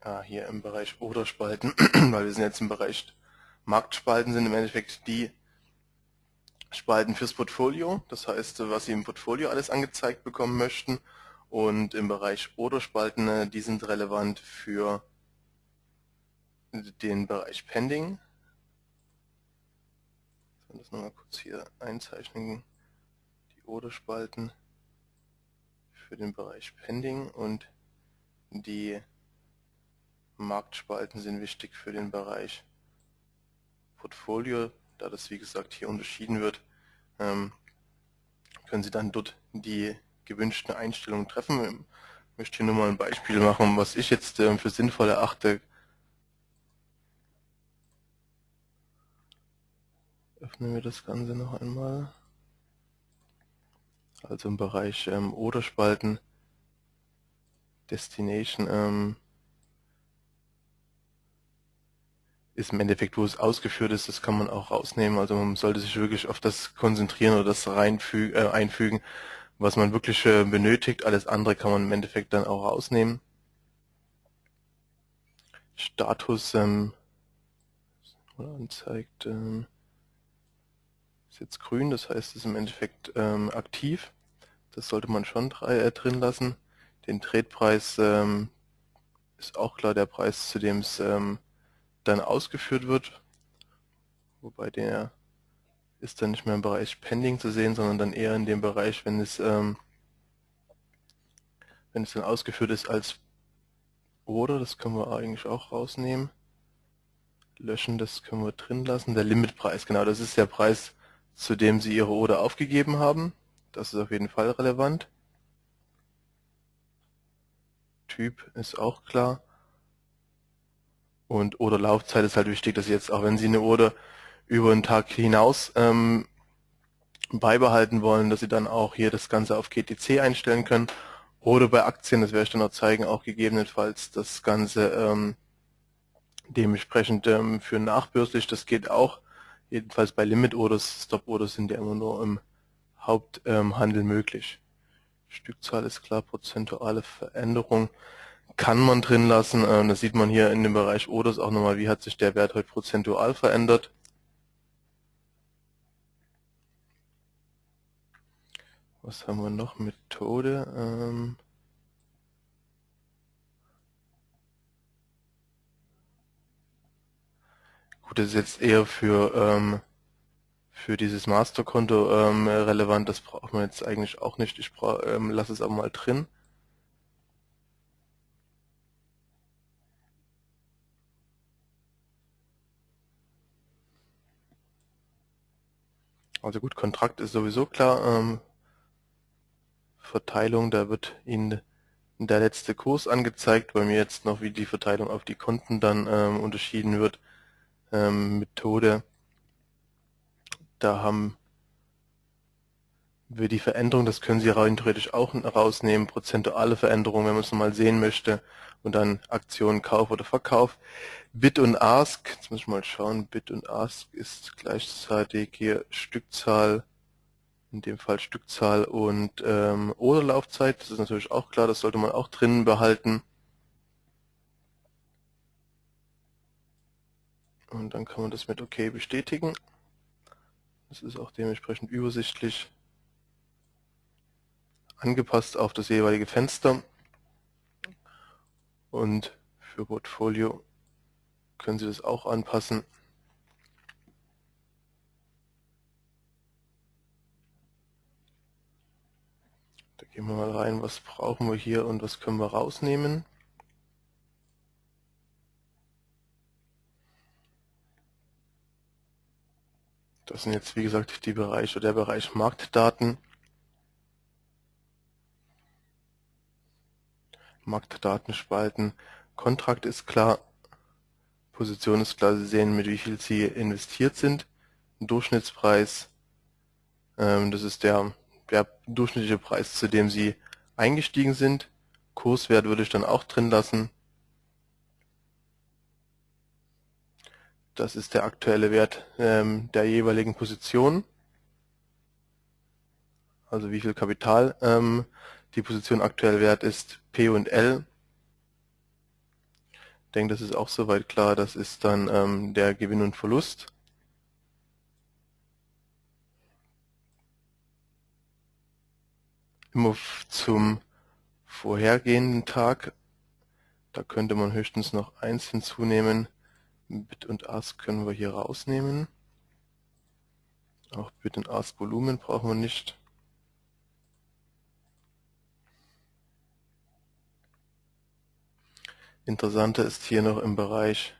Ah, hier im Bereich Oderspalten, weil wir sind jetzt im Bereich Marktspalten, sind im Endeffekt die Spalten fürs Portfolio, das heißt, was Sie im Portfolio alles angezeigt bekommen möchten. Und im Bereich Orderspalten, äh, die sind relevant für den Bereich Pending. Ich soll das nochmal kurz hier einzeichnen. Die Orderspalten für den Bereich Pending und die Marktspalten sind wichtig für den Bereich Portfolio da das wie gesagt hier unterschieden wird, ähm, können Sie dann dort die gewünschten Einstellungen treffen. Ich möchte hier nur mal ein Beispiel machen, was ich jetzt ähm, für sinnvoll erachte. Öffnen wir das Ganze noch einmal. Also im Bereich ähm, Oder-Spalten, Destination, ähm, ist im Endeffekt, wo es ausgeführt ist, das kann man auch rausnehmen. Also man sollte sich wirklich auf das konzentrieren oder das reinfügen, äh, einfügen, was man wirklich äh, benötigt. Alles andere kann man im Endeffekt dann auch rausnehmen. Status ähm, anzeigt ähm, ist jetzt grün, das heißt, es ist im Endeffekt ähm, aktiv. Das sollte man schon äh, drin lassen. Den Tradepreis ähm, ist auch klar der Preis, zu dem es ähm, dann ausgeführt wird, wobei der ist dann nicht mehr im Bereich Pending zu sehen, sondern dann eher in dem Bereich, wenn es ähm, wenn es dann ausgeführt ist als Order, das können wir eigentlich auch rausnehmen. Löschen, das können wir drin lassen. Der Limitpreis, genau, das ist der Preis, zu dem Sie Ihre Order aufgegeben haben. Das ist auf jeden Fall relevant. Typ ist auch klar. Und oder Laufzeit ist halt wichtig, dass Sie jetzt, auch wenn Sie eine Order über einen Tag hinaus ähm, beibehalten wollen, dass Sie dann auch hier das Ganze auf GTC einstellen können. Oder bei Aktien, das werde ich dann noch zeigen, auch gegebenenfalls das Ganze ähm, dementsprechend ähm, für nachbörslich, das geht auch. Jedenfalls bei Limit Orders, Stop Orders sind ja immer nur im Haupthandel ähm, möglich. Stückzahl ist klar, prozentuale Veränderung kann man drin lassen. Ähm, das sieht man hier in dem Bereich Orders auch nochmal, wie hat sich der Wert heute prozentual verändert. Was haben wir noch? Methode. Ähm Gut, das ist jetzt eher für, ähm, für dieses Masterkonto relevant. Das braucht man jetzt eigentlich auch nicht. Ich lasse es aber mal drin. Also gut, Kontrakt ist sowieso klar. Ähm, Verteilung, da wird Ihnen der letzte Kurs angezeigt, bei mir jetzt noch wie die Verteilung auf die Konten dann ähm, unterschieden wird. Ähm, Methode, da haben wir die Veränderung, das können Sie rein theoretisch auch rausnehmen, prozentuale Veränderung, wenn man es mal sehen möchte, und dann Aktion Kauf oder Verkauf. Bid und Ask, jetzt muss ich mal schauen, Bid und Ask ist gleichzeitig hier Stückzahl, in dem Fall Stückzahl und ähm, oder Laufzeit, das ist natürlich auch klar, das sollte man auch drinnen behalten. Und dann kann man das mit OK bestätigen. Das ist auch dementsprechend übersichtlich angepasst auf das jeweilige Fenster. Und für Portfolio können Sie das auch anpassen. Da gehen wir mal rein, was brauchen wir hier und was können wir rausnehmen. Das sind jetzt wie gesagt die Bereiche, der Bereich Marktdaten. Marktdatenspalten. Kontrakt ist klar, Position ist klar, Sie sehen, mit wie viel Sie investiert sind. Durchschnittspreis, ähm, das ist der, der durchschnittliche Preis, zu dem Sie eingestiegen sind. Kurswert würde ich dann auch drin lassen. Das ist der aktuelle Wert ähm, der jeweiligen Position. Also wie viel Kapital ähm, die Position aktuell wert ist P und L. Ich denke, das ist auch soweit klar. Das ist dann ähm, der Gewinn und Verlust. Immer zum vorhergehenden Tag. Da könnte man höchstens noch eins hinzunehmen. Bit und Ask können wir hier rausnehmen. Auch Bit und Ask Volumen brauchen wir nicht. Interessanter ist hier noch im Bereich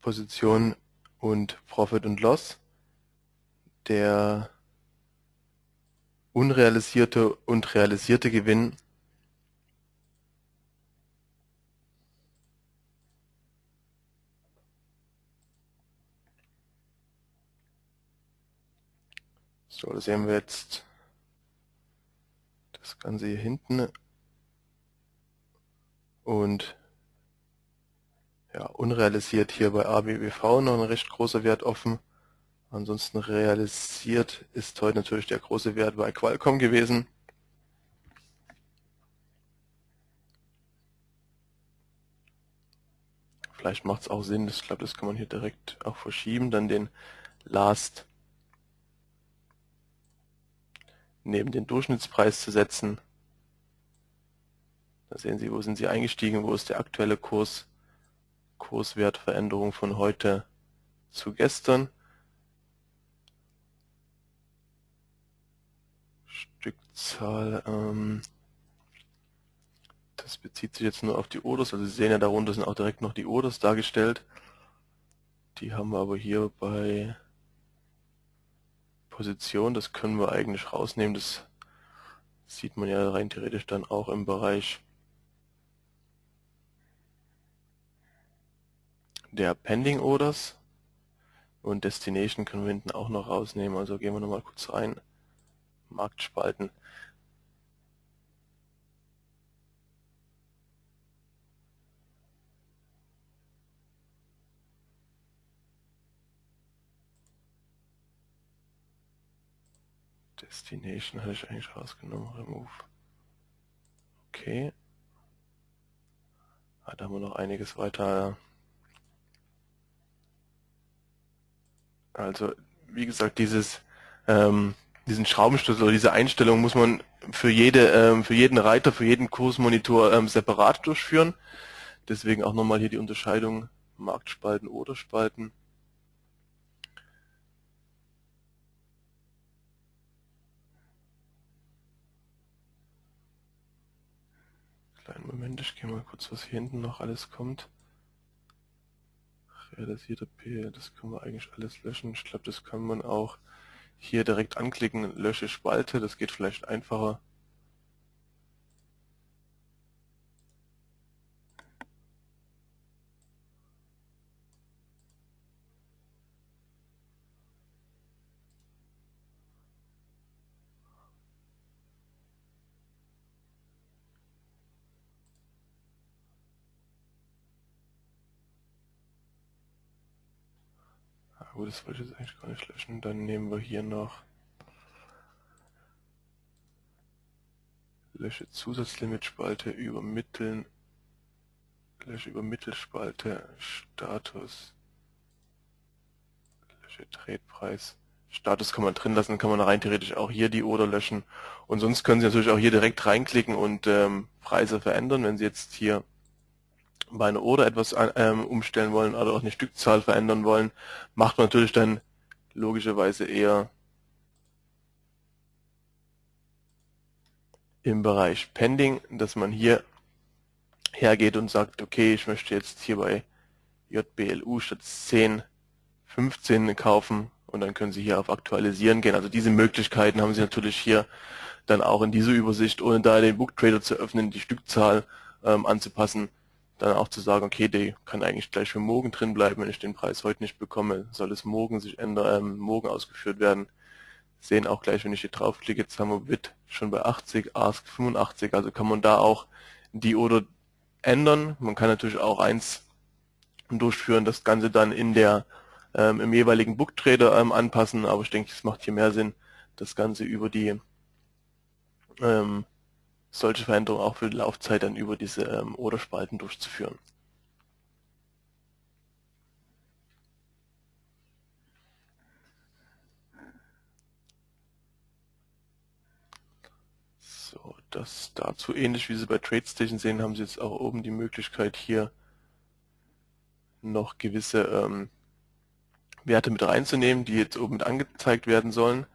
Position und Profit und Loss. Der unrealisierte und realisierte Gewinn So, da sehen wir jetzt das Ganze hier hinten und ja, unrealisiert hier bei ABBV noch ein recht großer Wert offen. Ansonsten realisiert ist heute natürlich der große Wert bei Qualcomm gewesen. Vielleicht macht es auch Sinn, ich glaube, das kann man hier direkt auch verschieben, dann den Last neben den Durchschnittspreis zu setzen. Da sehen Sie, wo sind Sie eingestiegen, wo ist der aktuelle Kurs, Kurswertveränderung von heute zu gestern. Stückzahl, ähm, das bezieht sich jetzt nur auf die Orders, also Sie sehen ja darunter sind auch direkt noch die Orders dargestellt. Die haben wir aber hier bei Position, das können wir eigentlich rausnehmen, das sieht man ja rein theoretisch dann auch im Bereich der Pending Orders und Destination können wir hinten auch noch rausnehmen. Also gehen wir nochmal kurz rein. Marktspalten. Destination hatte ich eigentlich rausgenommen. Remove. Okay. Ah, da haben wir noch einiges weiter Also wie gesagt, dieses ähm, diesen Schraubenschlüssel oder diese Einstellung muss man für jede ähm, für jeden Reiter, für jeden Kursmonitor ähm, separat durchführen. Deswegen auch nochmal hier die Unterscheidung Marktspalten oder Spalten. Kleinen Moment, ich gehe mal kurz, was hier hinten noch alles kommt realisierte P, das können wir eigentlich alles löschen. Ich glaube, das kann man auch hier direkt anklicken, lösche Spalte, das geht vielleicht einfacher. Gut, das wollte ich jetzt eigentlich gar nicht löschen. Dann nehmen wir hier noch Lösche Zusatzlimitspalte übermitteln, Lösche Übermittelspalte, Status, Lösche Tradepreis. Status kann man drin lassen, kann man rein theoretisch auch hier die Oder löschen. Und sonst können Sie natürlich auch hier direkt reinklicken und ähm, Preise verändern. Wenn Sie jetzt hier bei einer Order etwas ähm, umstellen wollen oder auch eine Stückzahl verändern wollen, macht man natürlich dann logischerweise eher im Bereich Pending, dass man hier hergeht und sagt, okay, ich möchte jetzt hier bei JBLU statt 10 15 kaufen und dann können Sie hier auf Aktualisieren gehen. Also diese Möglichkeiten haben Sie natürlich hier dann auch in dieser Übersicht, ohne da den Booktrader zu öffnen, die Stückzahl ähm, anzupassen dann auch zu sagen, okay, der kann eigentlich gleich für morgen drin bleiben, wenn ich den Preis heute nicht bekomme, soll es morgen sich ändern, ähm, morgen ausgeführt werden. Sehen auch gleich, wenn ich hier draufklicke, jetzt haben wir Bit schon bei 80, Ask 85, also kann man da auch die oder ändern. Man kann natürlich auch eins durchführen, das Ganze dann in der ähm, im jeweiligen Booktrader ähm, anpassen, aber ich denke, es macht hier mehr Sinn, das Ganze über die ähm, solche Veränderungen auch für die Laufzeit dann über diese ähm, Oder-Spalten durchzuführen. So, das dazu ähnlich wie Sie bei TradeStation sehen, haben Sie jetzt auch oben die Möglichkeit hier noch gewisse ähm, Werte mit reinzunehmen, die jetzt oben angezeigt werden sollen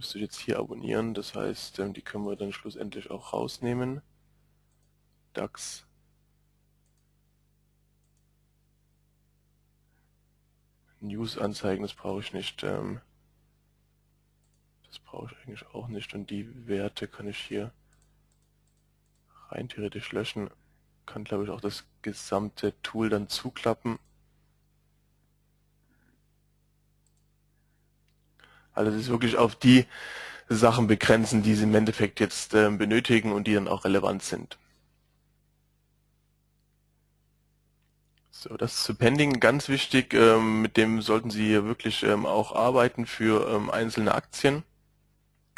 müsste ich jetzt hier abonnieren, das heißt, ähm, die können wir dann schlussendlich auch rausnehmen. DAX. News anzeigen, das brauche ich nicht. Ähm, das brauche ich eigentlich auch nicht und die Werte kann ich hier rein theoretisch löschen. Kann glaube ich auch das gesamte Tool dann zuklappen Also ist wirklich auf die Sachen begrenzen, die Sie im Endeffekt jetzt äh, benötigen und die dann auch relevant sind. So, das zu Pending ganz wichtig. Ähm, mit dem sollten Sie hier wirklich ähm, auch arbeiten für ähm, einzelne Aktien,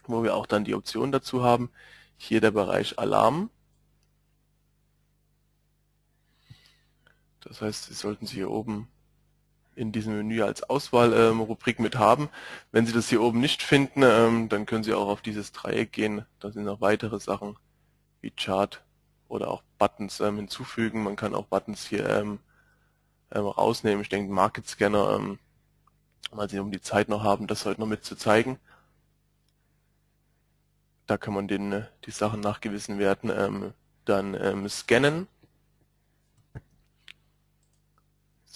wo wir auch dann die Option dazu haben. Hier der Bereich Alarm. Das heißt, Sie sollten Sie hier oben in diesem Menü als Auswahlrubrik ähm, mit haben. Wenn Sie das hier oben nicht finden, ähm, dann können Sie auch auf dieses Dreieck gehen. Da sind noch weitere Sachen wie Chart oder auch Buttons ähm, hinzufügen. Man kann auch Buttons hier ähm, ähm, rausnehmen. Ich denke Market Scanner, ähm, weil Sie um die Zeit noch haben, das heute noch mit zu zeigen. Da kann man den, äh, die Sachen nach gewissen Werten ähm, dann scannen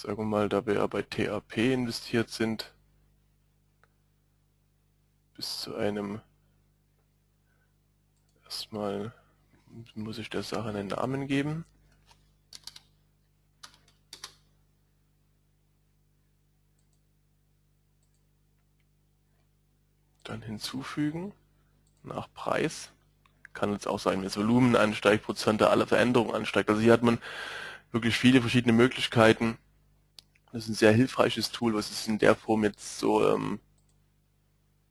sagen wir mal, da wir ja bei TAP investiert sind, bis zu einem, erstmal muss ich der Sache einen Namen geben. Dann hinzufügen, nach Preis. Kann jetzt auch sein, wenn das Volumen ansteigt, Prozent aller Veränderungen ansteigt. Also hier hat man wirklich viele verschiedene Möglichkeiten, das ist ein sehr hilfreiches Tool, was es in der Form jetzt so ähm,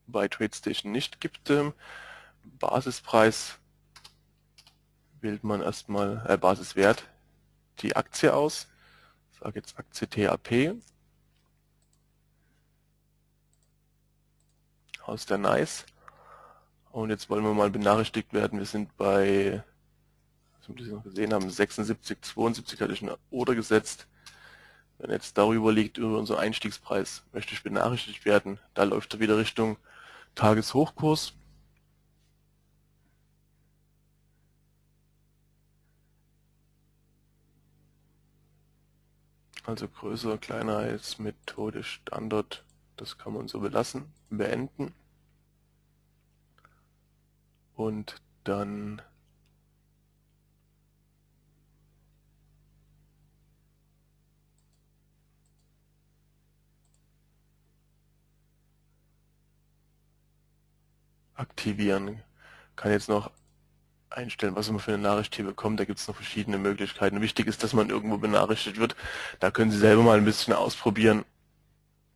bei TradeStation nicht gibt. Ähm, Basispreis wählt man erstmal, äh, Basiswert, die Aktie aus. Ich sage jetzt Aktie TAP. Aus der NICE. Und jetzt wollen wir mal benachrichtigt werden, wir sind bei, was wir noch gesehen haben, 76, 72 hatte ich eine Oder gesetzt. Wenn jetzt darüber liegt, über unseren Einstiegspreis, möchte ich benachrichtigt werden. Da läuft er wieder Richtung Tageshochkurs. Also größer, kleiner als Methode Standard Das kann man so belassen, beenden. Und dann aktivieren. Kann jetzt noch einstellen, was man für eine Nachricht hier bekommt. Da gibt es noch verschiedene Möglichkeiten. Wichtig ist, dass man irgendwo benachrichtigt wird. Da können Sie selber mal ein bisschen ausprobieren,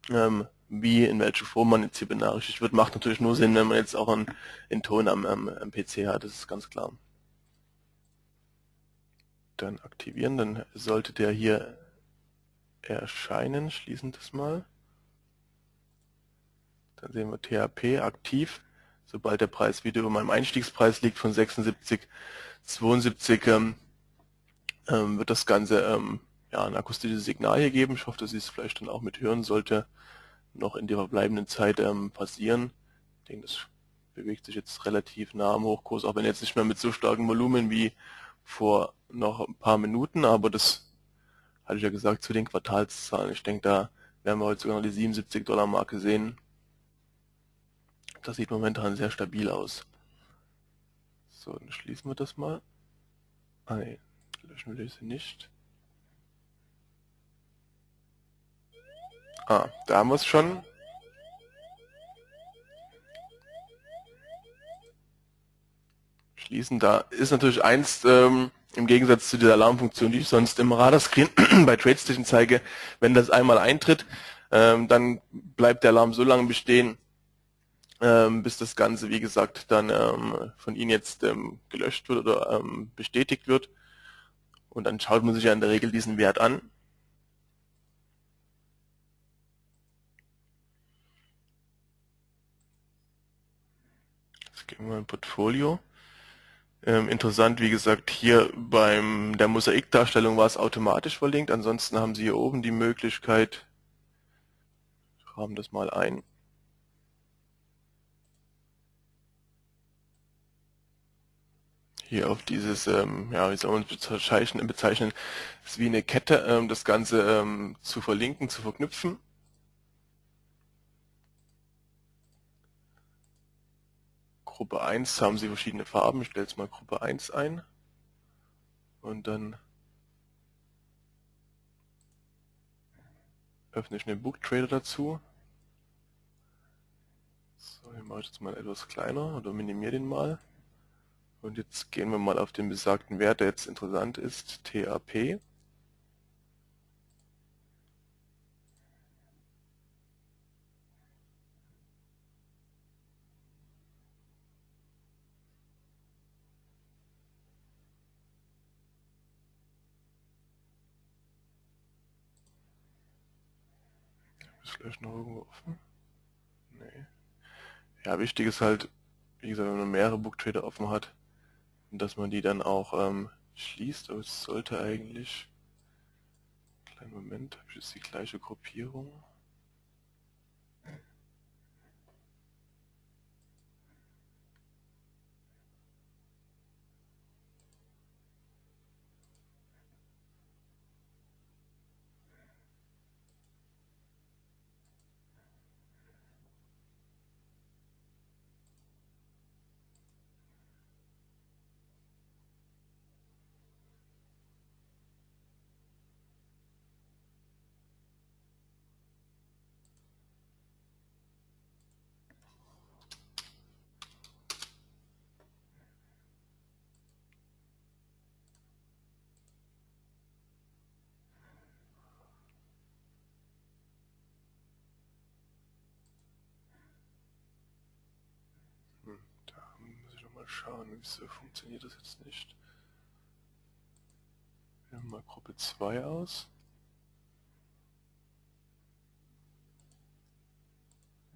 ähm, wie, in welcher Form man jetzt hier benachrichtigt wird. Macht natürlich nur Sinn, wenn man jetzt auch einen, einen Ton am, am, am PC hat, das ist ganz klar. Dann aktivieren, dann sollte der hier erscheinen. Schließen das mal. Dann sehen wir THP aktiv sobald der Preis wieder über meinem Einstiegspreis liegt von 76, 72, ähm, ähm, wird das Ganze ähm, ja, ein akustisches Signal hier geben. Ich hoffe, dass Sie es vielleicht dann auch mit hören sollte, noch in der verbleibenden Zeit ähm, passieren. Ich denke, das bewegt sich jetzt relativ nah am Hochkurs, auch wenn jetzt nicht mehr mit so starkem Volumen wie vor noch ein paar Minuten, aber das hatte ich ja gesagt zu den Quartalszahlen. Ich denke, da werden wir heute sogar noch die 77 Dollar Marke sehen. Das sieht momentan sehr stabil aus. So, dann schließen wir das mal. Ah löschen wir sie nicht. Ah, da haben wir es schon. Schließen, da ist natürlich eins, ähm, im Gegensatz zu dieser Alarmfunktion, die ich sonst im Radarscreen bei TradeStation zeige, wenn das einmal eintritt, ähm, dann bleibt der Alarm so lange bestehen, ähm, bis das Ganze, wie gesagt, dann ähm, von Ihnen jetzt ähm, gelöscht wird oder ähm, bestätigt wird. Und dann schaut man sich ja in der Regel diesen Wert an. Jetzt gehen wir in Portfolio. Ähm, interessant, wie gesagt, hier beim der Mosaikdarstellung war es automatisch verlinkt. Ansonsten haben Sie hier oben die Möglichkeit, haben das mal ein, hier auf dieses, ähm, ja, wie soll man es bezeichnen, ist wie eine Kette, ähm, das Ganze ähm, zu verlinken, zu verknüpfen. Gruppe 1 haben Sie verschiedene Farben, ich stelle jetzt mal Gruppe 1 ein und dann öffne ich den Book Trader dazu. So, hier mache ich jetzt mal etwas kleiner oder minimiere den mal. Und jetzt gehen wir mal auf den besagten Wert, der jetzt interessant ist, TAP. Ist vielleicht noch irgendwo offen? Nee. Ja, wichtig ist halt, wie gesagt, wenn man mehrere Booktrader offen hat, dass man die dann auch ähm, schließt, aber es sollte eigentlich, kleinen Moment, habe ich jetzt die gleiche Gruppierung. Schauen, wieso funktioniert das jetzt nicht. Wir haben mal Gruppe 2 aus.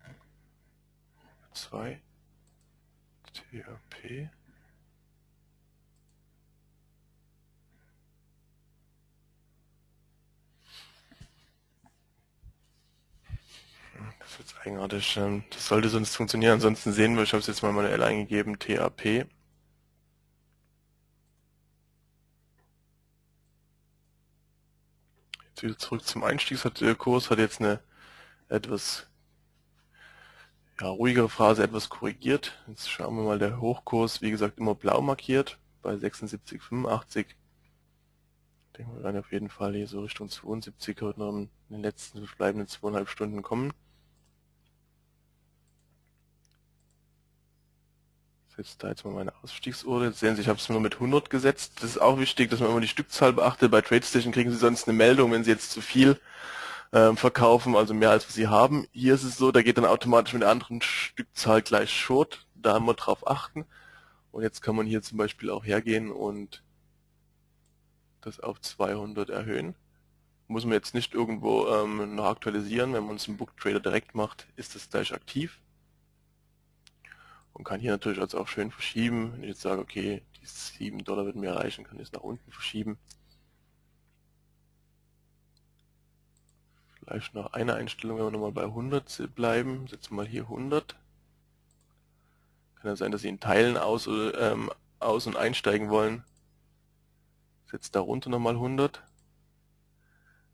Gruppe 2 THP Das ist jetzt eigenartig. Ähm, das sollte sonst funktionieren. Ansonsten sehen wir, ich habe es jetzt mal manuell eingegeben, TAP. Jetzt wieder zurück zum Einstiegskurs, hat jetzt eine etwas ja, ruhigere Phase etwas korrigiert. Jetzt schauen wir mal, der Hochkurs, wie gesagt, immer blau markiert bei 76,85. Ich denke, wir werden auf jeden Fall hier so Richtung 72 heute noch in den letzten verbleibenden zweieinhalb Stunden kommen. Setze da jetzt mal meine Ausstiegsuhr. Jetzt sehen Sie, ich habe es nur mit 100 gesetzt. Das ist auch wichtig, dass man immer die Stückzahl beachtet. Bei TradeStation kriegen Sie sonst eine Meldung, wenn Sie jetzt zu viel ähm, verkaufen, also mehr als Sie haben. Hier ist es so, da geht dann automatisch mit der anderen Stückzahl gleich Short. Da haben wir drauf achten. Und jetzt kann man hier zum Beispiel auch hergehen und das auf 200 erhöhen. Muss man jetzt nicht irgendwo ähm, noch aktualisieren. Wenn man es im Book Trader direkt macht, ist das gleich aktiv. Und kann hier natürlich also auch schön verschieben. Wenn ich jetzt sage, okay, die 7 Dollar würden mir reichen, kann ich es nach unten verschieben. Vielleicht noch eine Einstellung, wenn wir nochmal bei 100 bleiben. Setzen mal hier 100. Kann ja sein, dass Sie in Teilen aus, ähm, aus- und einsteigen wollen. Setzt darunter nochmal 100.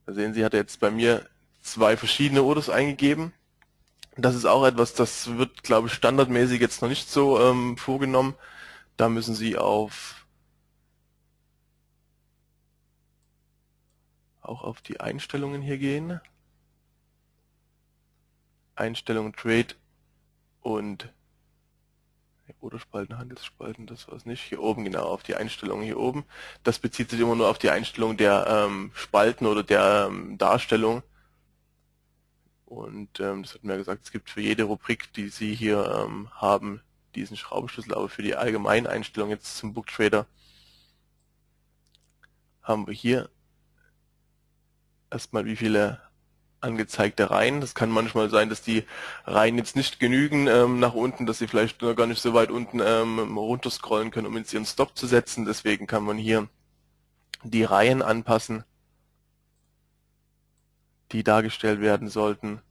Da sehen Sie, hat er jetzt bei mir zwei verschiedene Orders eingegeben. Das ist auch etwas, das wird, glaube ich, standardmäßig jetzt noch nicht so ähm, vorgenommen. Da müssen Sie auf auch auf die Einstellungen hier gehen. Einstellungen Trade und oder Spalten, Handelsspalten, das war es nicht. Hier oben, genau, auf die Einstellungen hier oben. Das bezieht sich immer nur auf die Einstellung der ähm, Spalten oder der ähm, Darstellung. Und ähm, das hat mir gesagt, es gibt für jede Rubrik, die Sie hier ähm, haben, diesen Schraubenschlüssel, aber für die allgemeine Einstellung jetzt zum Booktrader haben wir hier erstmal wie viele angezeigte Reihen. Das kann manchmal sein, dass die Reihen jetzt nicht genügen ähm, nach unten, dass sie vielleicht gar nicht so weit unten ähm, runterscrollen können, um jetzt ihren Stop zu setzen. Deswegen kann man hier die Reihen anpassen, die dargestellt werden sollten.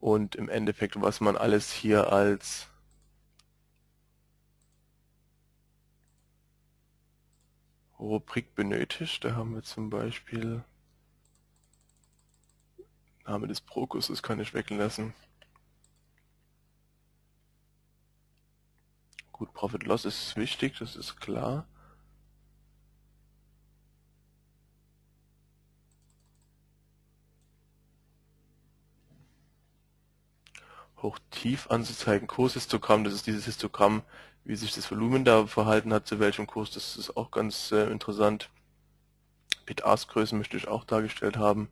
Und im Endeffekt, was man alles hier als Rubrik benötigt. Da haben wir zum Beispiel Name des Prokus, das kann ich weglassen. Gut, Profit Loss ist wichtig, das ist klar. Hoch-Tief anzuzeigen, Kurshistogramm, das ist dieses Histogramm, wie sich das Volumen da verhalten hat, zu welchem Kurs, das ist auch ganz äh, interessant. Bid-Ask-Größen möchte ich auch dargestellt haben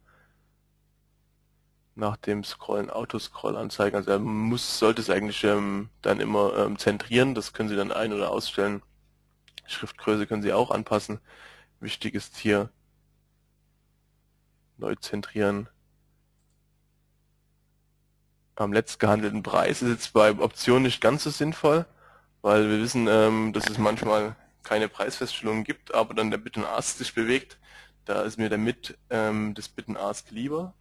nach dem Scrollen Autoscroll anzeigen. Also er muss, sollte es eigentlich ähm, dann immer ähm, zentrieren. Das können Sie dann ein- oder ausstellen. Schriftgröße können Sie auch anpassen. Wichtig ist hier neu zentrieren. Am letzt gehandelten Preis ist jetzt bei Optionen nicht ganz so sinnvoll, weil wir wissen, ähm, dass es manchmal keine Preisfeststellungen gibt, aber dann der and Ask sich bewegt. Da ist mir der Mit ähm, des and Ask lieber.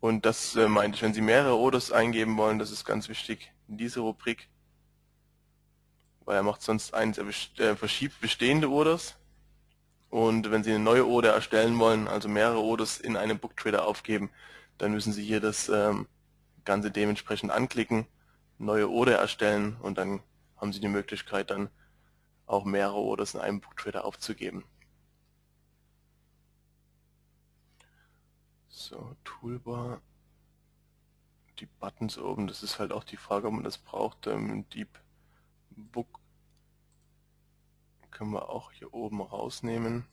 Und das äh, meinte ich, wenn Sie mehrere Orders eingeben wollen, das ist ganz wichtig in diese Rubrik, weil er macht sonst eins, er äh, verschiebt bestehende Orders. Und wenn Sie eine neue Order erstellen wollen, also mehrere Orders in einem Booktrader aufgeben, dann müssen Sie hier das ähm, Ganze dementsprechend anklicken, neue Order erstellen und dann haben Sie die Möglichkeit dann auch mehrere Orders in einem Booktrader aufzugeben. So, Toolbar. Die Buttons oben, das ist halt auch die Frage, ob man das braucht. Ähm, Deep Book können wir auch hier oben rausnehmen.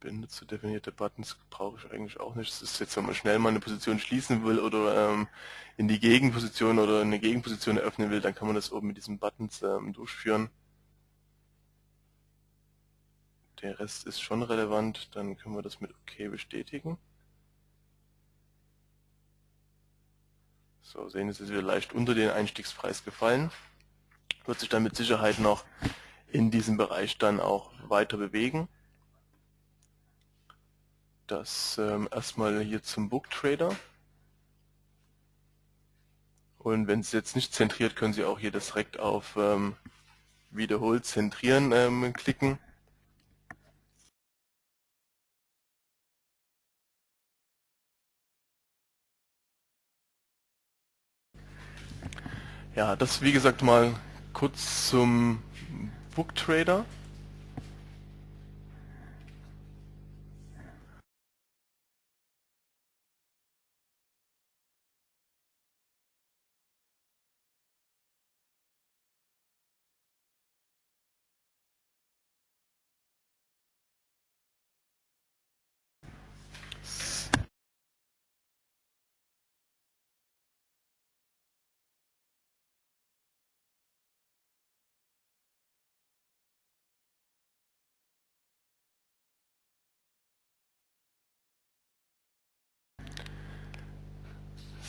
Benutzer definierte Buttons brauche ich eigentlich auch nicht. Das ist jetzt, wenn man schnell mal eine Position schließen will oder ähm, in die Gegenposition oder eine Gegenposition eröffnen will, dann kann man das oben mit diesen Buttons ähm, durchführen der Rest ist schon relevant, dann können wir das mit OK bestätigen. So, sehen Sie, es ist wieder leicht unter den Einstiegspreis gefallen. Wird sich dann mit Sicherheit noch in diesem Bereich dann auch weiter bewegen. Das ähm, erstmal hier zum Book Trader. Und wenn es jetzt nicht zentriert, können Sie auch hier direkt auf ähm, Wiederholt zentrieren ähm, klicken. Ja, das wie gesagt mal kurz zum Booktrader.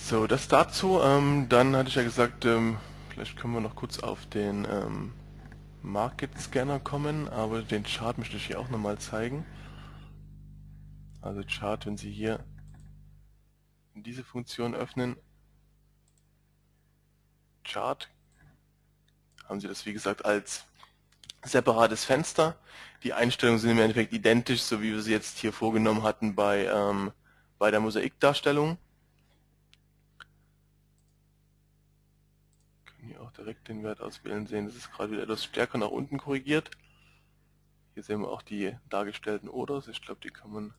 So, das dazu. Ähm, dann hatte ich ja gesagt, ähm, vielleicht können wir noch kurz auf den ähm, Market Scanner kommen, aber den Chart möchte ich hier auch nochmal zeigen. Also Chart, wenn Sie hier diese Funktion öffnen, Chart, haben Sie das wie gesagt als separates Fenster. Die Einstellungen sind im Endeffekt identisch, so wie wir sie jetzt hier vorgenommen hatten bei, ähm, bei der Mosaikdarstellung. hier auch direkt den Wert auswählen, sehen, das ist gerade wieder etwas stärker nach unten korrigiert. Hier sehen wir auch die dargestellten Orders. Ich glaube, die kann man,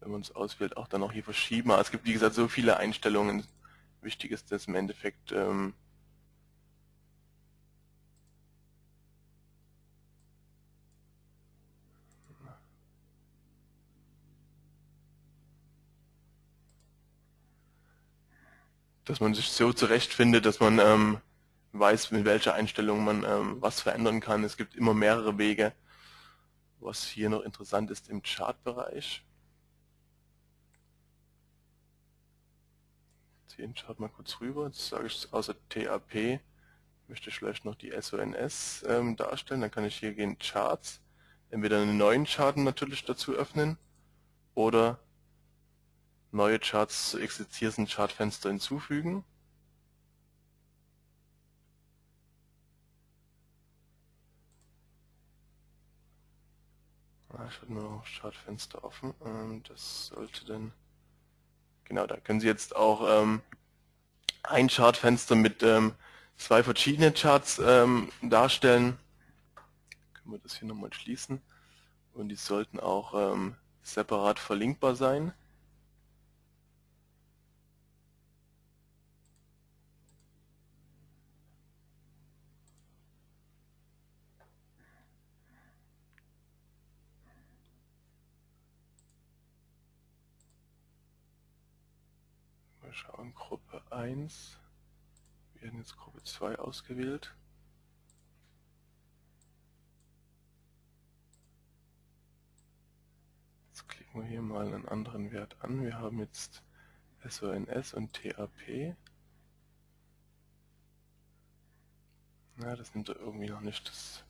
wenn man es auswählt, auch dann auch hier verschieben. Aber es gibt, wie gesagt, so viele Einstellungen. Wichtig ist dass im Endeffekt, ähm, dass man sich so zurechtfindet, dass man ähm, weiß, mit welcher Einstellung man ähm, was verändern kann. Es gibt immer mehrere Wege. Was hier noch interessant ist im Chartbereich. Den Chart mal kurz rüber. Jetzt sage ich außer TAP möchte ich vielleicht noch die SONS ähm, darstellen. Dann kann ich hier gehen Charts, entweder einen neuen Chart natürlich dazu öffnen oder neue Charts zu existierenden Chartfenster hinzufügen. Ah, ich habe nur noch Chartfenster offen. Das sollte dann genau, da können Sie jetzt auch ähm, ein Chartfenster mit ähm, zwei verschiedenen Charts ähm, darstellen. Können wir das hier nochmal schließen. Und die sollten auch ähm, separat verlinkbar sein. Schauen, Gruppe 1. Wir werden jetzt Gruppe 2 ausgewählt. Jetzt klicken wir hier mal einen anderen Wert an. Wir haben jetzt SONS und TAP. Na, das nimmt er irgendwie noch nicht. Das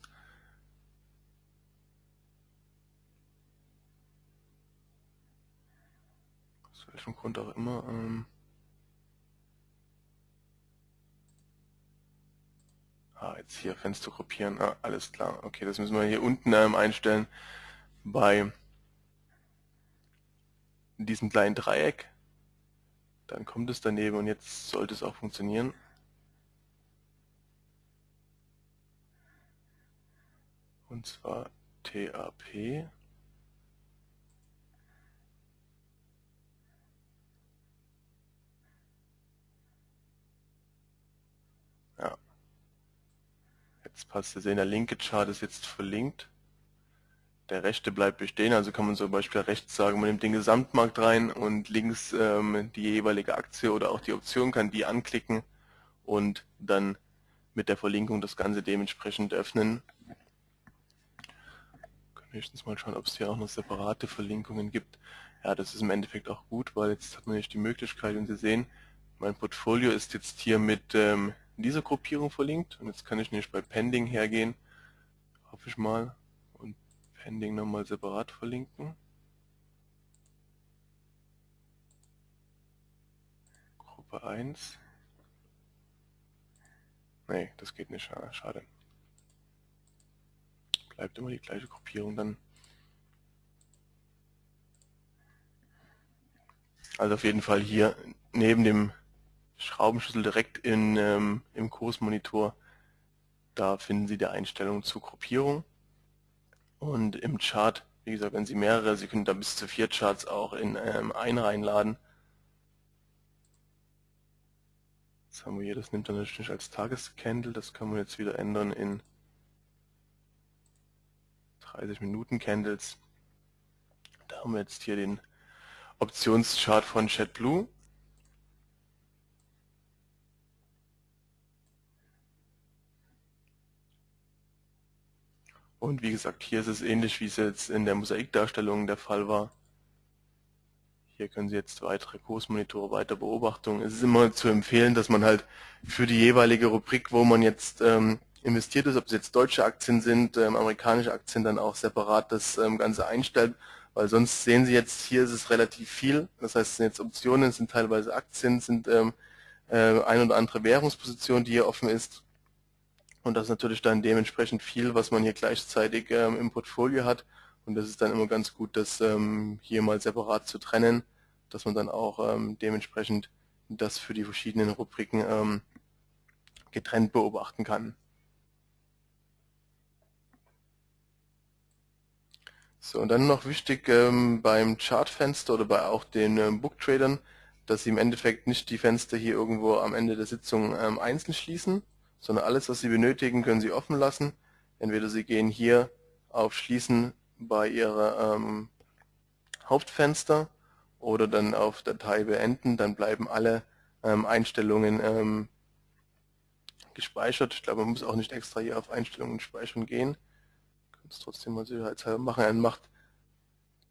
aus welchem Grund auch immer. Ähm Ah, jetzt hier Fenster kopieren. Ah, alles klar. Okay, das müssen wir hier unten ähm, einstellen bei diesem kleinen Dreieck. Dann kommt es daneben und jetzt sollte es auch funktionieren. Und zwar TAP. Jetzt passt Sie sehen, der linke Chart ist jetzt verlinkt. Der rechte bleibt bestehen, also kann man zum Beispiel rechts sagen, man nimmt den Gesamtmarkt rein und links ähm, die jeweilige Aktie oder auch die Option, kann die anklicken und dann mit der Verlinkung das Ganze dementsprechend öffnen. Wir können höchstens mal schauen, ob es hier auch noch separate Verlinkungen gibt. Ja, das ist im Endeffekt auch gut, weil jetzt hat man nicht die Möglichkeit, und Sie sehen, mein Portfolio ist jetzt hier mit ähm, dieser Gruppierung verlinkt. Und jetzt kann ich nämlich bei Pending hergehen, hoffe ich mal, und Pending nochmal separat verlinken. Gruppe 1. Nee, das geht nicht, schade. Bleibt immer die gleiche Gruppierung dann. Also auf jeden Fall hier neben dem Schraubenschlüssel direkt in, ähm, im Kursmonitor. Da finden Sie die Einstellungen zur Gruppierung. Und im Chart, wie gesagt, wenn Sie mehrere, Sie können da bis zu vier Charts auch in ähm, einen reinladen. Das haben wir hier, das nimmt dann natürlich als Tagescandle, das können wir jetzt wieder ändern in 30 Minuten Candles. Da haben wir jetzt hier den Optionschart von JetBlue. Und wie gesagt, hier ist es ähnlich, wie es jetzt in der Mosaikdarstellung der Fall war. Hier können Sie jetzt weitere Kursmonitore, weiter Beobachtungen. Es ist immer zu empfehlen, dass man halt für die jeweilige Rubrik, wo man jetzt ähm, investiert ist, ob es jetzt deutsche Aktien sind, ähm, amerikanische Aktien, dann auch separat das ähm, Ganze einstellt, weil sonst sehen Sie jetzt, hier ist es relativ viel. Das heißt, es sind jetzt Optionen, es sind teilweise Aktien, es sind ähm, äh, ein oder andere Währungsposition, die hier offen ist. Und das ist natürlich dann dementsprechend viel, was man hier gleichzeitig ähm, im Portfolio hat. Und das ist dann immer ganz gut, das ähm, hier mal separat zu trennen, dass man dann auch ähm, dementsprechend das für die verschiedenen Rubriken ähm, getrennt beobachten kann. So, und dann noch wichtig ähm, beim Chartfenster oder bei auch den ähm, Booktradern, dass Sie im Endeffekt nicht die Fenster hier irgendwo am Ende der Sitzung einzeln schließen, sondern alles, was Sie benötigen, können Sie offen lassen. Entweder Sie gehen hier auf Schließen bei Ihrer ähm, Hauptfenster oder dann auf Datei beenden, dann bleiben alle ähm, Einstellungen ähm, gespeichert. Ich glaube, man muss auch nicht extra hier auf Einstellungen speichern gehen. Kann es trotzdem mal sicherheitshalber machen. Er macht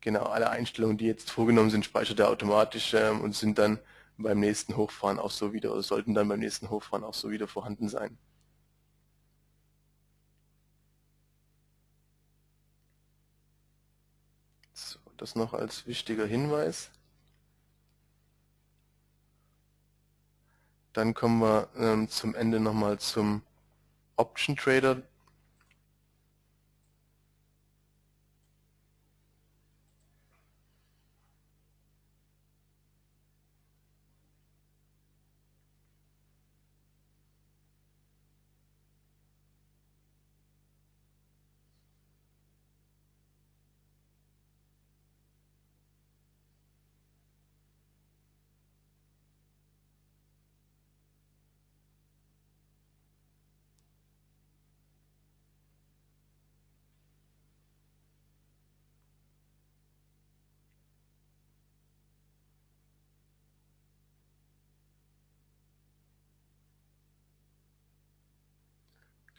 genau alle Einstellungen, die jetzt vorgenommen sind, speichert er automatisch ähm, und sind dann beim nächsten Hochfahren auch so wieder oder sollten dann beim nächsten Hochfahren auch so wieder vorhanden sein. Das noch als wichtiger Hinweis. Dann kommen wir ähm, zum Ende nochmal zum Option Trader.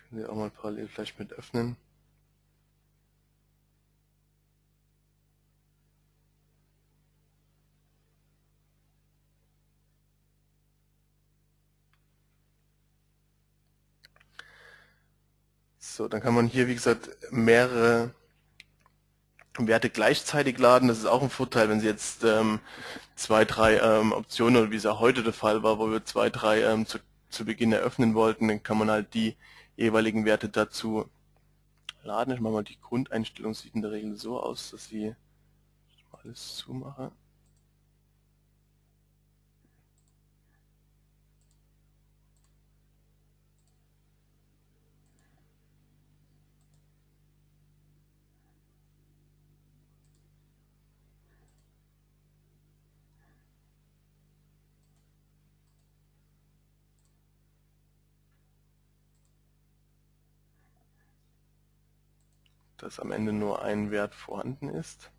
Können wir auch mal parallel vielleicht mit öffnen. So, dann kann man hier, wie gesagt, mehrere Werte gleichzeitig laden. Das ist auch ein Vorteil, wenn Sie jetzt ähm, zwei, drei ähm, Optionen, oder wie es ja heute der Fall war, wo wir zwei, drei ähm, zu, zu Beginn eröffnen wollten, dann kann man halt die jeweiligen Werte dazu laden. Ich mache mal die Grundeinstellung, sieht in der Regel so aus, dass sie alles zumache. Dass am Ende nur ein Wert vorhanden ist.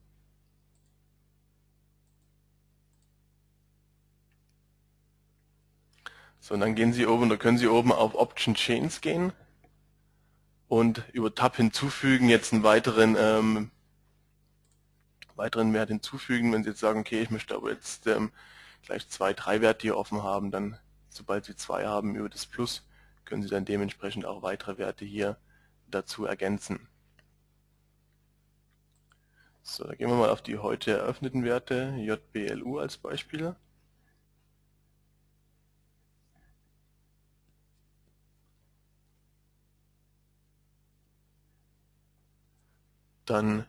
So, und dann gehen Sie oben, da können Sie oben auf Option Chains gehen und über Tab hinzufügen jetzt einen weiteren ähm, weiteren Wert hinzufügen. Wenn Sie jetzt sagen, okay, ich möchte aber jetzt ähm, gleich zwei, drei Werte hier offen haben, dann sobald Sie zwei haben über das Plus, können Sie dann dementsprechend auch weitere Werte hier dazu ergänzen. So, da gehen wir mal auf die heute eröffneten Werte, JBLU als Beispiel. Dann,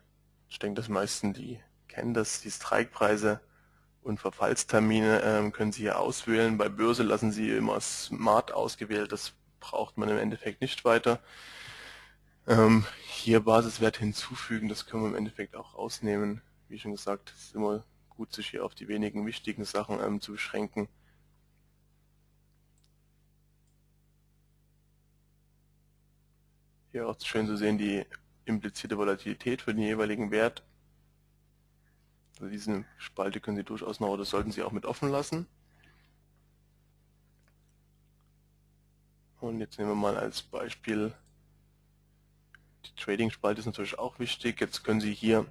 ich denke, dass meisten die kennen das, die Strikepreise und Verfallstermine ähm, können Sie hier auswählen. Bei Börse lassen Sie immer Smart ausgewählt, das braucht man im Endeffekt nicht weiter. Ähm, hier Basiswert hinzufügen, das können wir im Endeffekt auch rausnehmen. Wie schon gesagt, es ist immer gut, sich hier auf die wenigen wichtigen Sachen ähm, zu beschränken. Hier auch schön zu sehen die implizierte Volatilität für den jeweiligen Wert. Also diese Spalte können Sie durchaus noch, oder sollten Sie auch mit offen lassen. Und jetzt nehmen wir mal als Beispiel, die Trading-Spalte ist natürlich auch wichtig. Jetzt können Sie hier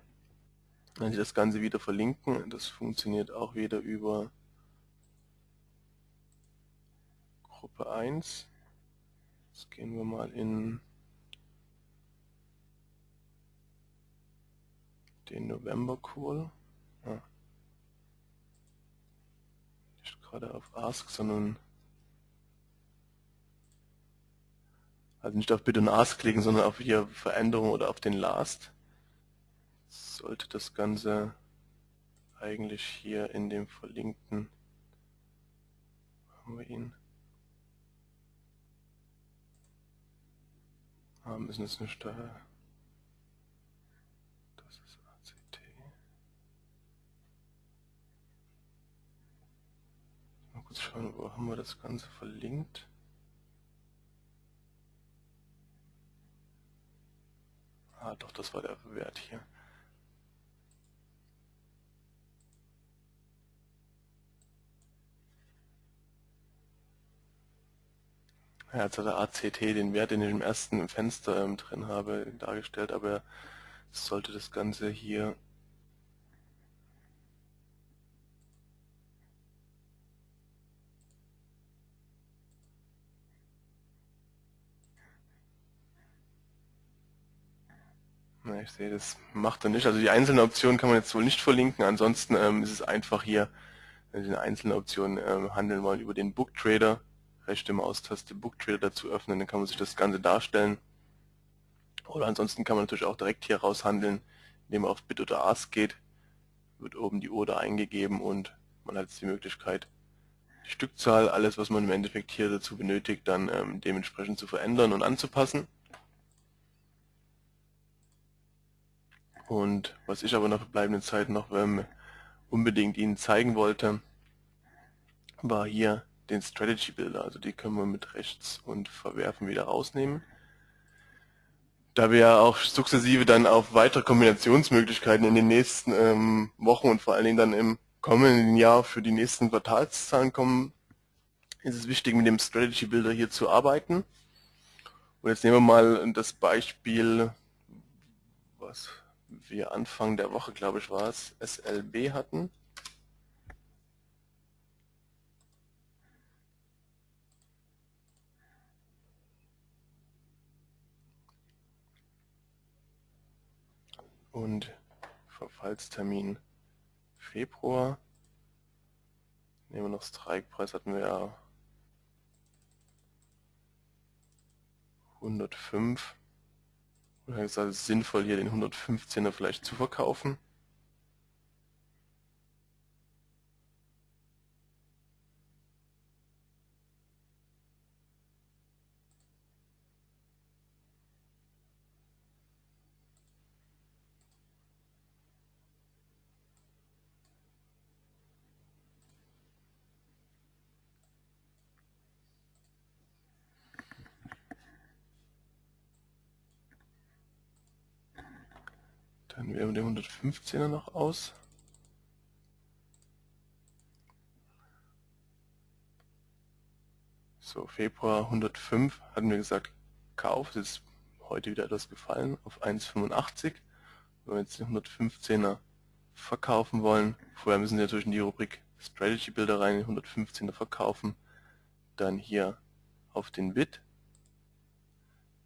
wenn Sie das Ganze wieder verlinken. Das funktioniert auch wieder über Gruppe 1. Jetzt gehen wir mal in den November Call. Ja. Nicht gerade auf Ask, sondern also nicht auf Bid und Ask klicken, sondern auf hier Veränderung oder auf den Last. Sollte das Ganze eigentlich hier in dem verlinkten haben wir ihn. Ah, müssen es nicht da kurz schauen, wo haben wir das Ganze verlinkt. Ah, doch, das war der Wert hier. Ja, jetzt hat der ACT den Wert, den ich im ersten Fenster ähm, drin habe, dargestellt, aber sollte das Ganze hier Na, ich sehe, das macht er nicht. Also die einzelnen Optionen kann man jetzt wohl nicht verlinken. Ansonsten ähm, ist es einfach hier, wenn Sie in einzelnen Optionen ähm, handeln wollen, über den Book Trader, rechte Maustaste Book Trader dazu öffnen, dann kann man sich das Ganze darstellen. Oder ansonsten kann man natürlich auch direkt hier raus handeln, indem man auf Bit oder Ask geht, wird oben die Order eingegeben und man hat jetzt die Möglichkeit, die Stückzahl, alles was man im Endeffekt hier dazu benötigt, dann ähm, dementsprechend zu verändern und anzupassen. Und was ich aber nach verbleibenden Zeit noch ähm, unbedingt Ihnen zeigen wollte, war hier den Strategy Builder. Also die können wir mit rechts und verwerfen wieder rausnehmen. Da wir ja auch sukzessive dann auf weitere Kombinationsmöglichkeiten in den nächsten ähm, Wochen und vor allen Dingen dann im kommenden Jahr für die nächsten Quartalszahlen kommen, ist es wichtig, mit dem Strategy Builder hier zu arbeiten. Und jetzt nehmen wir mal das Beispiel, was wir Anfang der Woche, glaube ich, war es, SLB hatten. Und Verfallstermin Februar. Nehmen wir noch Strikepreis, hatten wir ja 105. Dann gesagt, es ist sinnvoll, hier den 115er vielleicht zu verkaufen. Wählen wir den 115er noch aus. So, Februar 105 hatten wir gesagt, Kauf, das ist heute wieder etwas gefallen auf 1,85. Wenn wir jetzt den 115er verkaufen wollen, vorher müssen Sie natürlich in die Rubrik Strategy Builder rein, den 115er verkaufen, dann hier auf den Bit,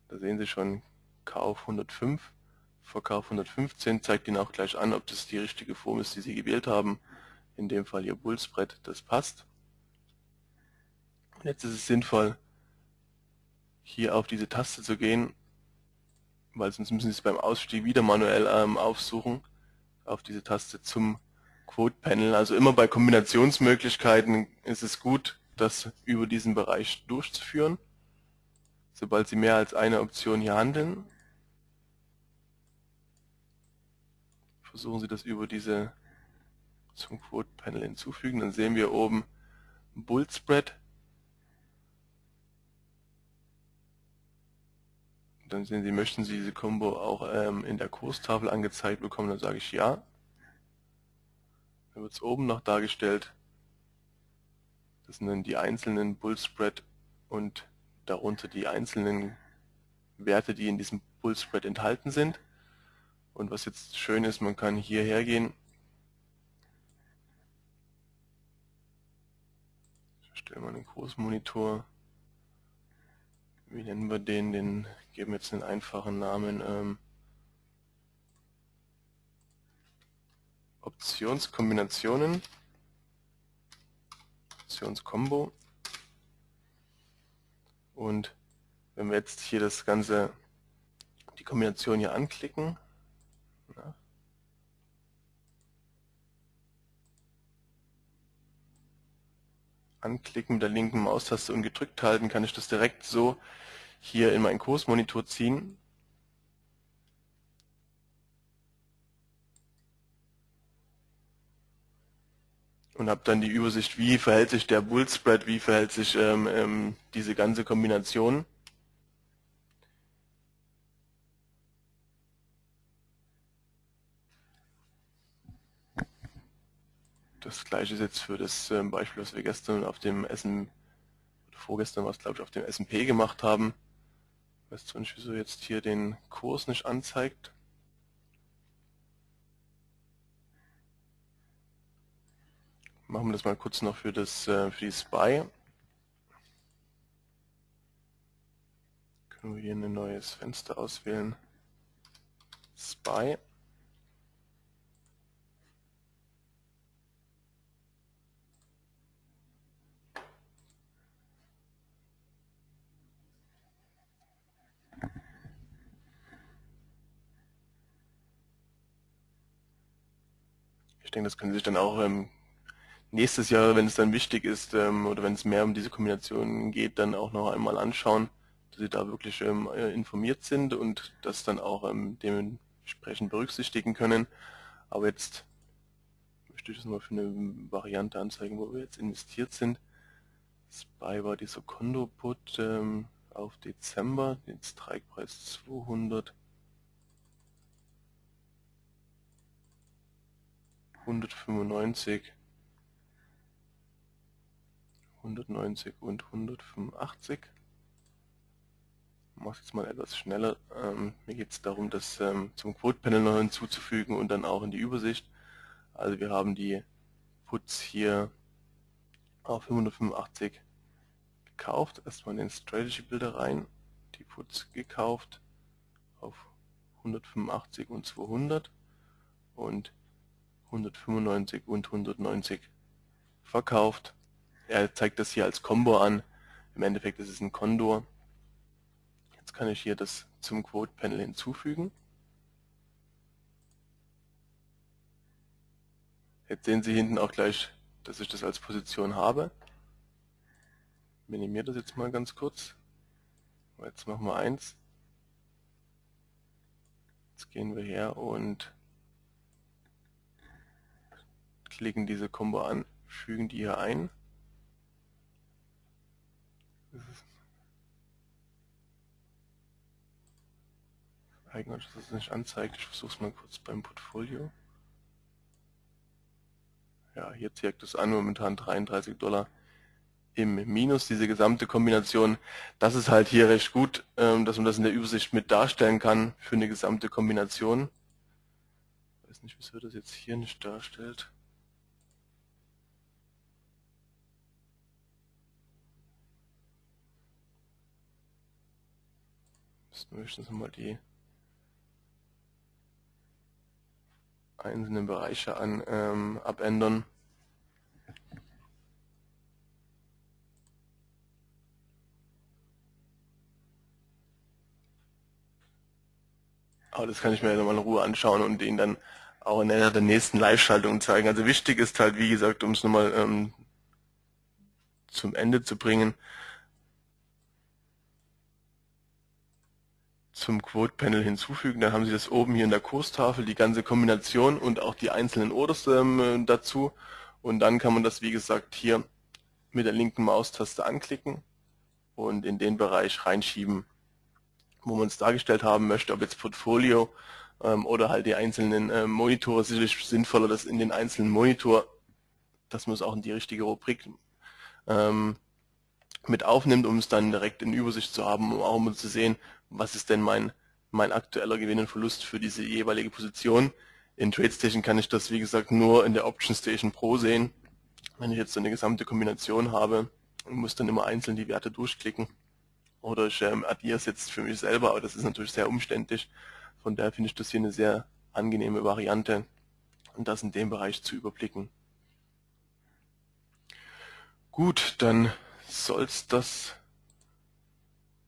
da sehen Sie schon Kauf 105 Verkauf 115 zeigt Ihnen auch gleich an, ob das die richtige Form ist, die Sie gewählt haben. In dem Fall Ihr Bullspread, das passt. Jetzt ist es sinnvoll, hier auf diese Taste zu gehen, weil sonst müssen Sie es beim Ausstieg wieder manuell ähm, aufsuchen, auf diese Taste zum Quote Panel. Also immer bei Kombinationsmöglichkeiten ist es gut, das über diesen Bereich durchzuführen. Sobald Sie mehr als eine Option hier handeln, versuchen Sie das über diese zum Quote Panel hinzufügen. Dann sehen wir oben Bull Spread. Dann sehen Sie, möchten Sie diese Combo auch ähm, in der Kurstafel angezeigt bekommen, dann sage ich ja. Dann wird es oben noch dargestellt. Das sind dann die einzelnen Bull Spread und darunter die einzelnen Werte, die in diesem Bull Spread enthalten sind. Und was jetzt schön ist, man kann hierher gehen. Ich stelle mal einen Großmonitor. Wie nennen wir den? Den geben wir jetzt einen einfachen Namen. Ähm, Optionskombinationen. Optionskombo. Und wenn wir jetzt hier das Ganze, die Kombination hier anklicken, Anklicken mit der linken Maustaste und gedrückt halten, kann ich das direkt so hier in meinen Kursmonitor ziehen. Und habe dann die Übersicht, wie verhält sich der Bull Spread, wie verhält sich ähm, ähm, diese ganze Kombination. Das gleiche ist jetzt für das ähm, Beispiel, was wir gestern auf dem Essen, oder vorgestern was glaube ich auf dem S&P gemacht haben. Ich weiß zwar nicht, wieso jetzt hier den Kurs nicht anzeigt. Machen wir das mal kurz noch für, das, äh, für die SPY. Können wir hier ein neues Fenster auswählen. SPY. Denke, das können Sie sich dann auch ähm, nächstes Jahr, wenn es dann wichtig ist ähm, oder wenn es mehr um diese Kombinationen geht, dann auch noch einmal anschauen, dass Sie da wirklich ähm, äh, informiert sind und das dann auch ähm, dementsprechend berücksichtigen können. Aber jetzt möchte ich das mal für eine Variante anzeigen, wo wir jetzt investiert sind. SPY war dieser Kondo-Put ähm, auf Dezember, den Strikepreis 200. 195, 190 und 185. Ich mache es jetzt mal etwas schneller. Ähm, mir geht es darum, das ähm, zum Quote Panel noch hinzuzufügen und dann auch in die Übersicht. Also wir haben die Puts hier auf 585 gekauft. Erstmal in den Strategy Builder rein. Die Puts gekauft auf 185 und 200 und 195 und 190 verkauft. Er zeigt das hier als Combo an. Im Endeffekt ist es ein Kondor. Jetzt kann ich hier das zum Quote Panel hinzufügen. Jetzt sehen Sie hinten auch gleich, dass ich das als Position habe. Minimiere das jetzt mal ganz kurz. Jetzt machen wir eins. Jetzt gehen wir her und klicken diese Combo an, fügen die hier ein. Eigenartig, dass es nicht anzeigt. Ich versuche es mal kurz beim Portfolio. Ja, hier zeigt es an, momentan 33 Dollar im Minus, diese gesamte Kombination. Das ist halt hier recht gut, ähm, dass man das in der Übersicht mit darstellen kann für eine gesamte Kombination. Ich weiß nicht, wieso das jetzt hier nicht darstellt. Müssen wir höchstens mal die einzelnen Bereiche an, ähm, abändern. Aber das kann ich mir nochmal in Ruhe anschauen und ihn dann auch in der nächsten Live-Schaltungen zeigen. Also wichtig ist halt, wie gesagt, um es nochmal ähm, zum Ende zu bringen, zum Quote Panel hinzufügen. Dann haben Sie das oben hier in der Kurstafel, die ganze Kombination und auch die einzelnen Orders ähm, dazu. Und dann kann man das, wie gesagt, hier mit der linken Maustaste anklicken und in den Bereich reinschieben, wo man es dargestellt haben möchte, ob jetzt Portfolio ähm, oder halt die einzelnen äh, Monitore. Sicherlich sinnvoller, dass in den einzelnen Monitor, dass man es auch in die richtige Rubrik ähm, mit aufnimmt, um es dann direkt in Übersicht zu haben, um auch mal zu sehen, was ist denn mein, mein aktueller Gewinn und Verlust für diese jeweilige Position. In TradeStation kann ich das, wie gesagt, nur in der Option Station Pro sehen. Wenn ich jetzt so eine gesamte Kombination habe muss dann immer einzeln die Werte durchklicken. Oder ich ähm, addiere es jetzt für mich selber, aber das ist natürlich sehr umständlich. Von daher finde ich das hier eine sehr angenehme Variante, und das in dem Bereich zu überblicken. Gut, dann soll es das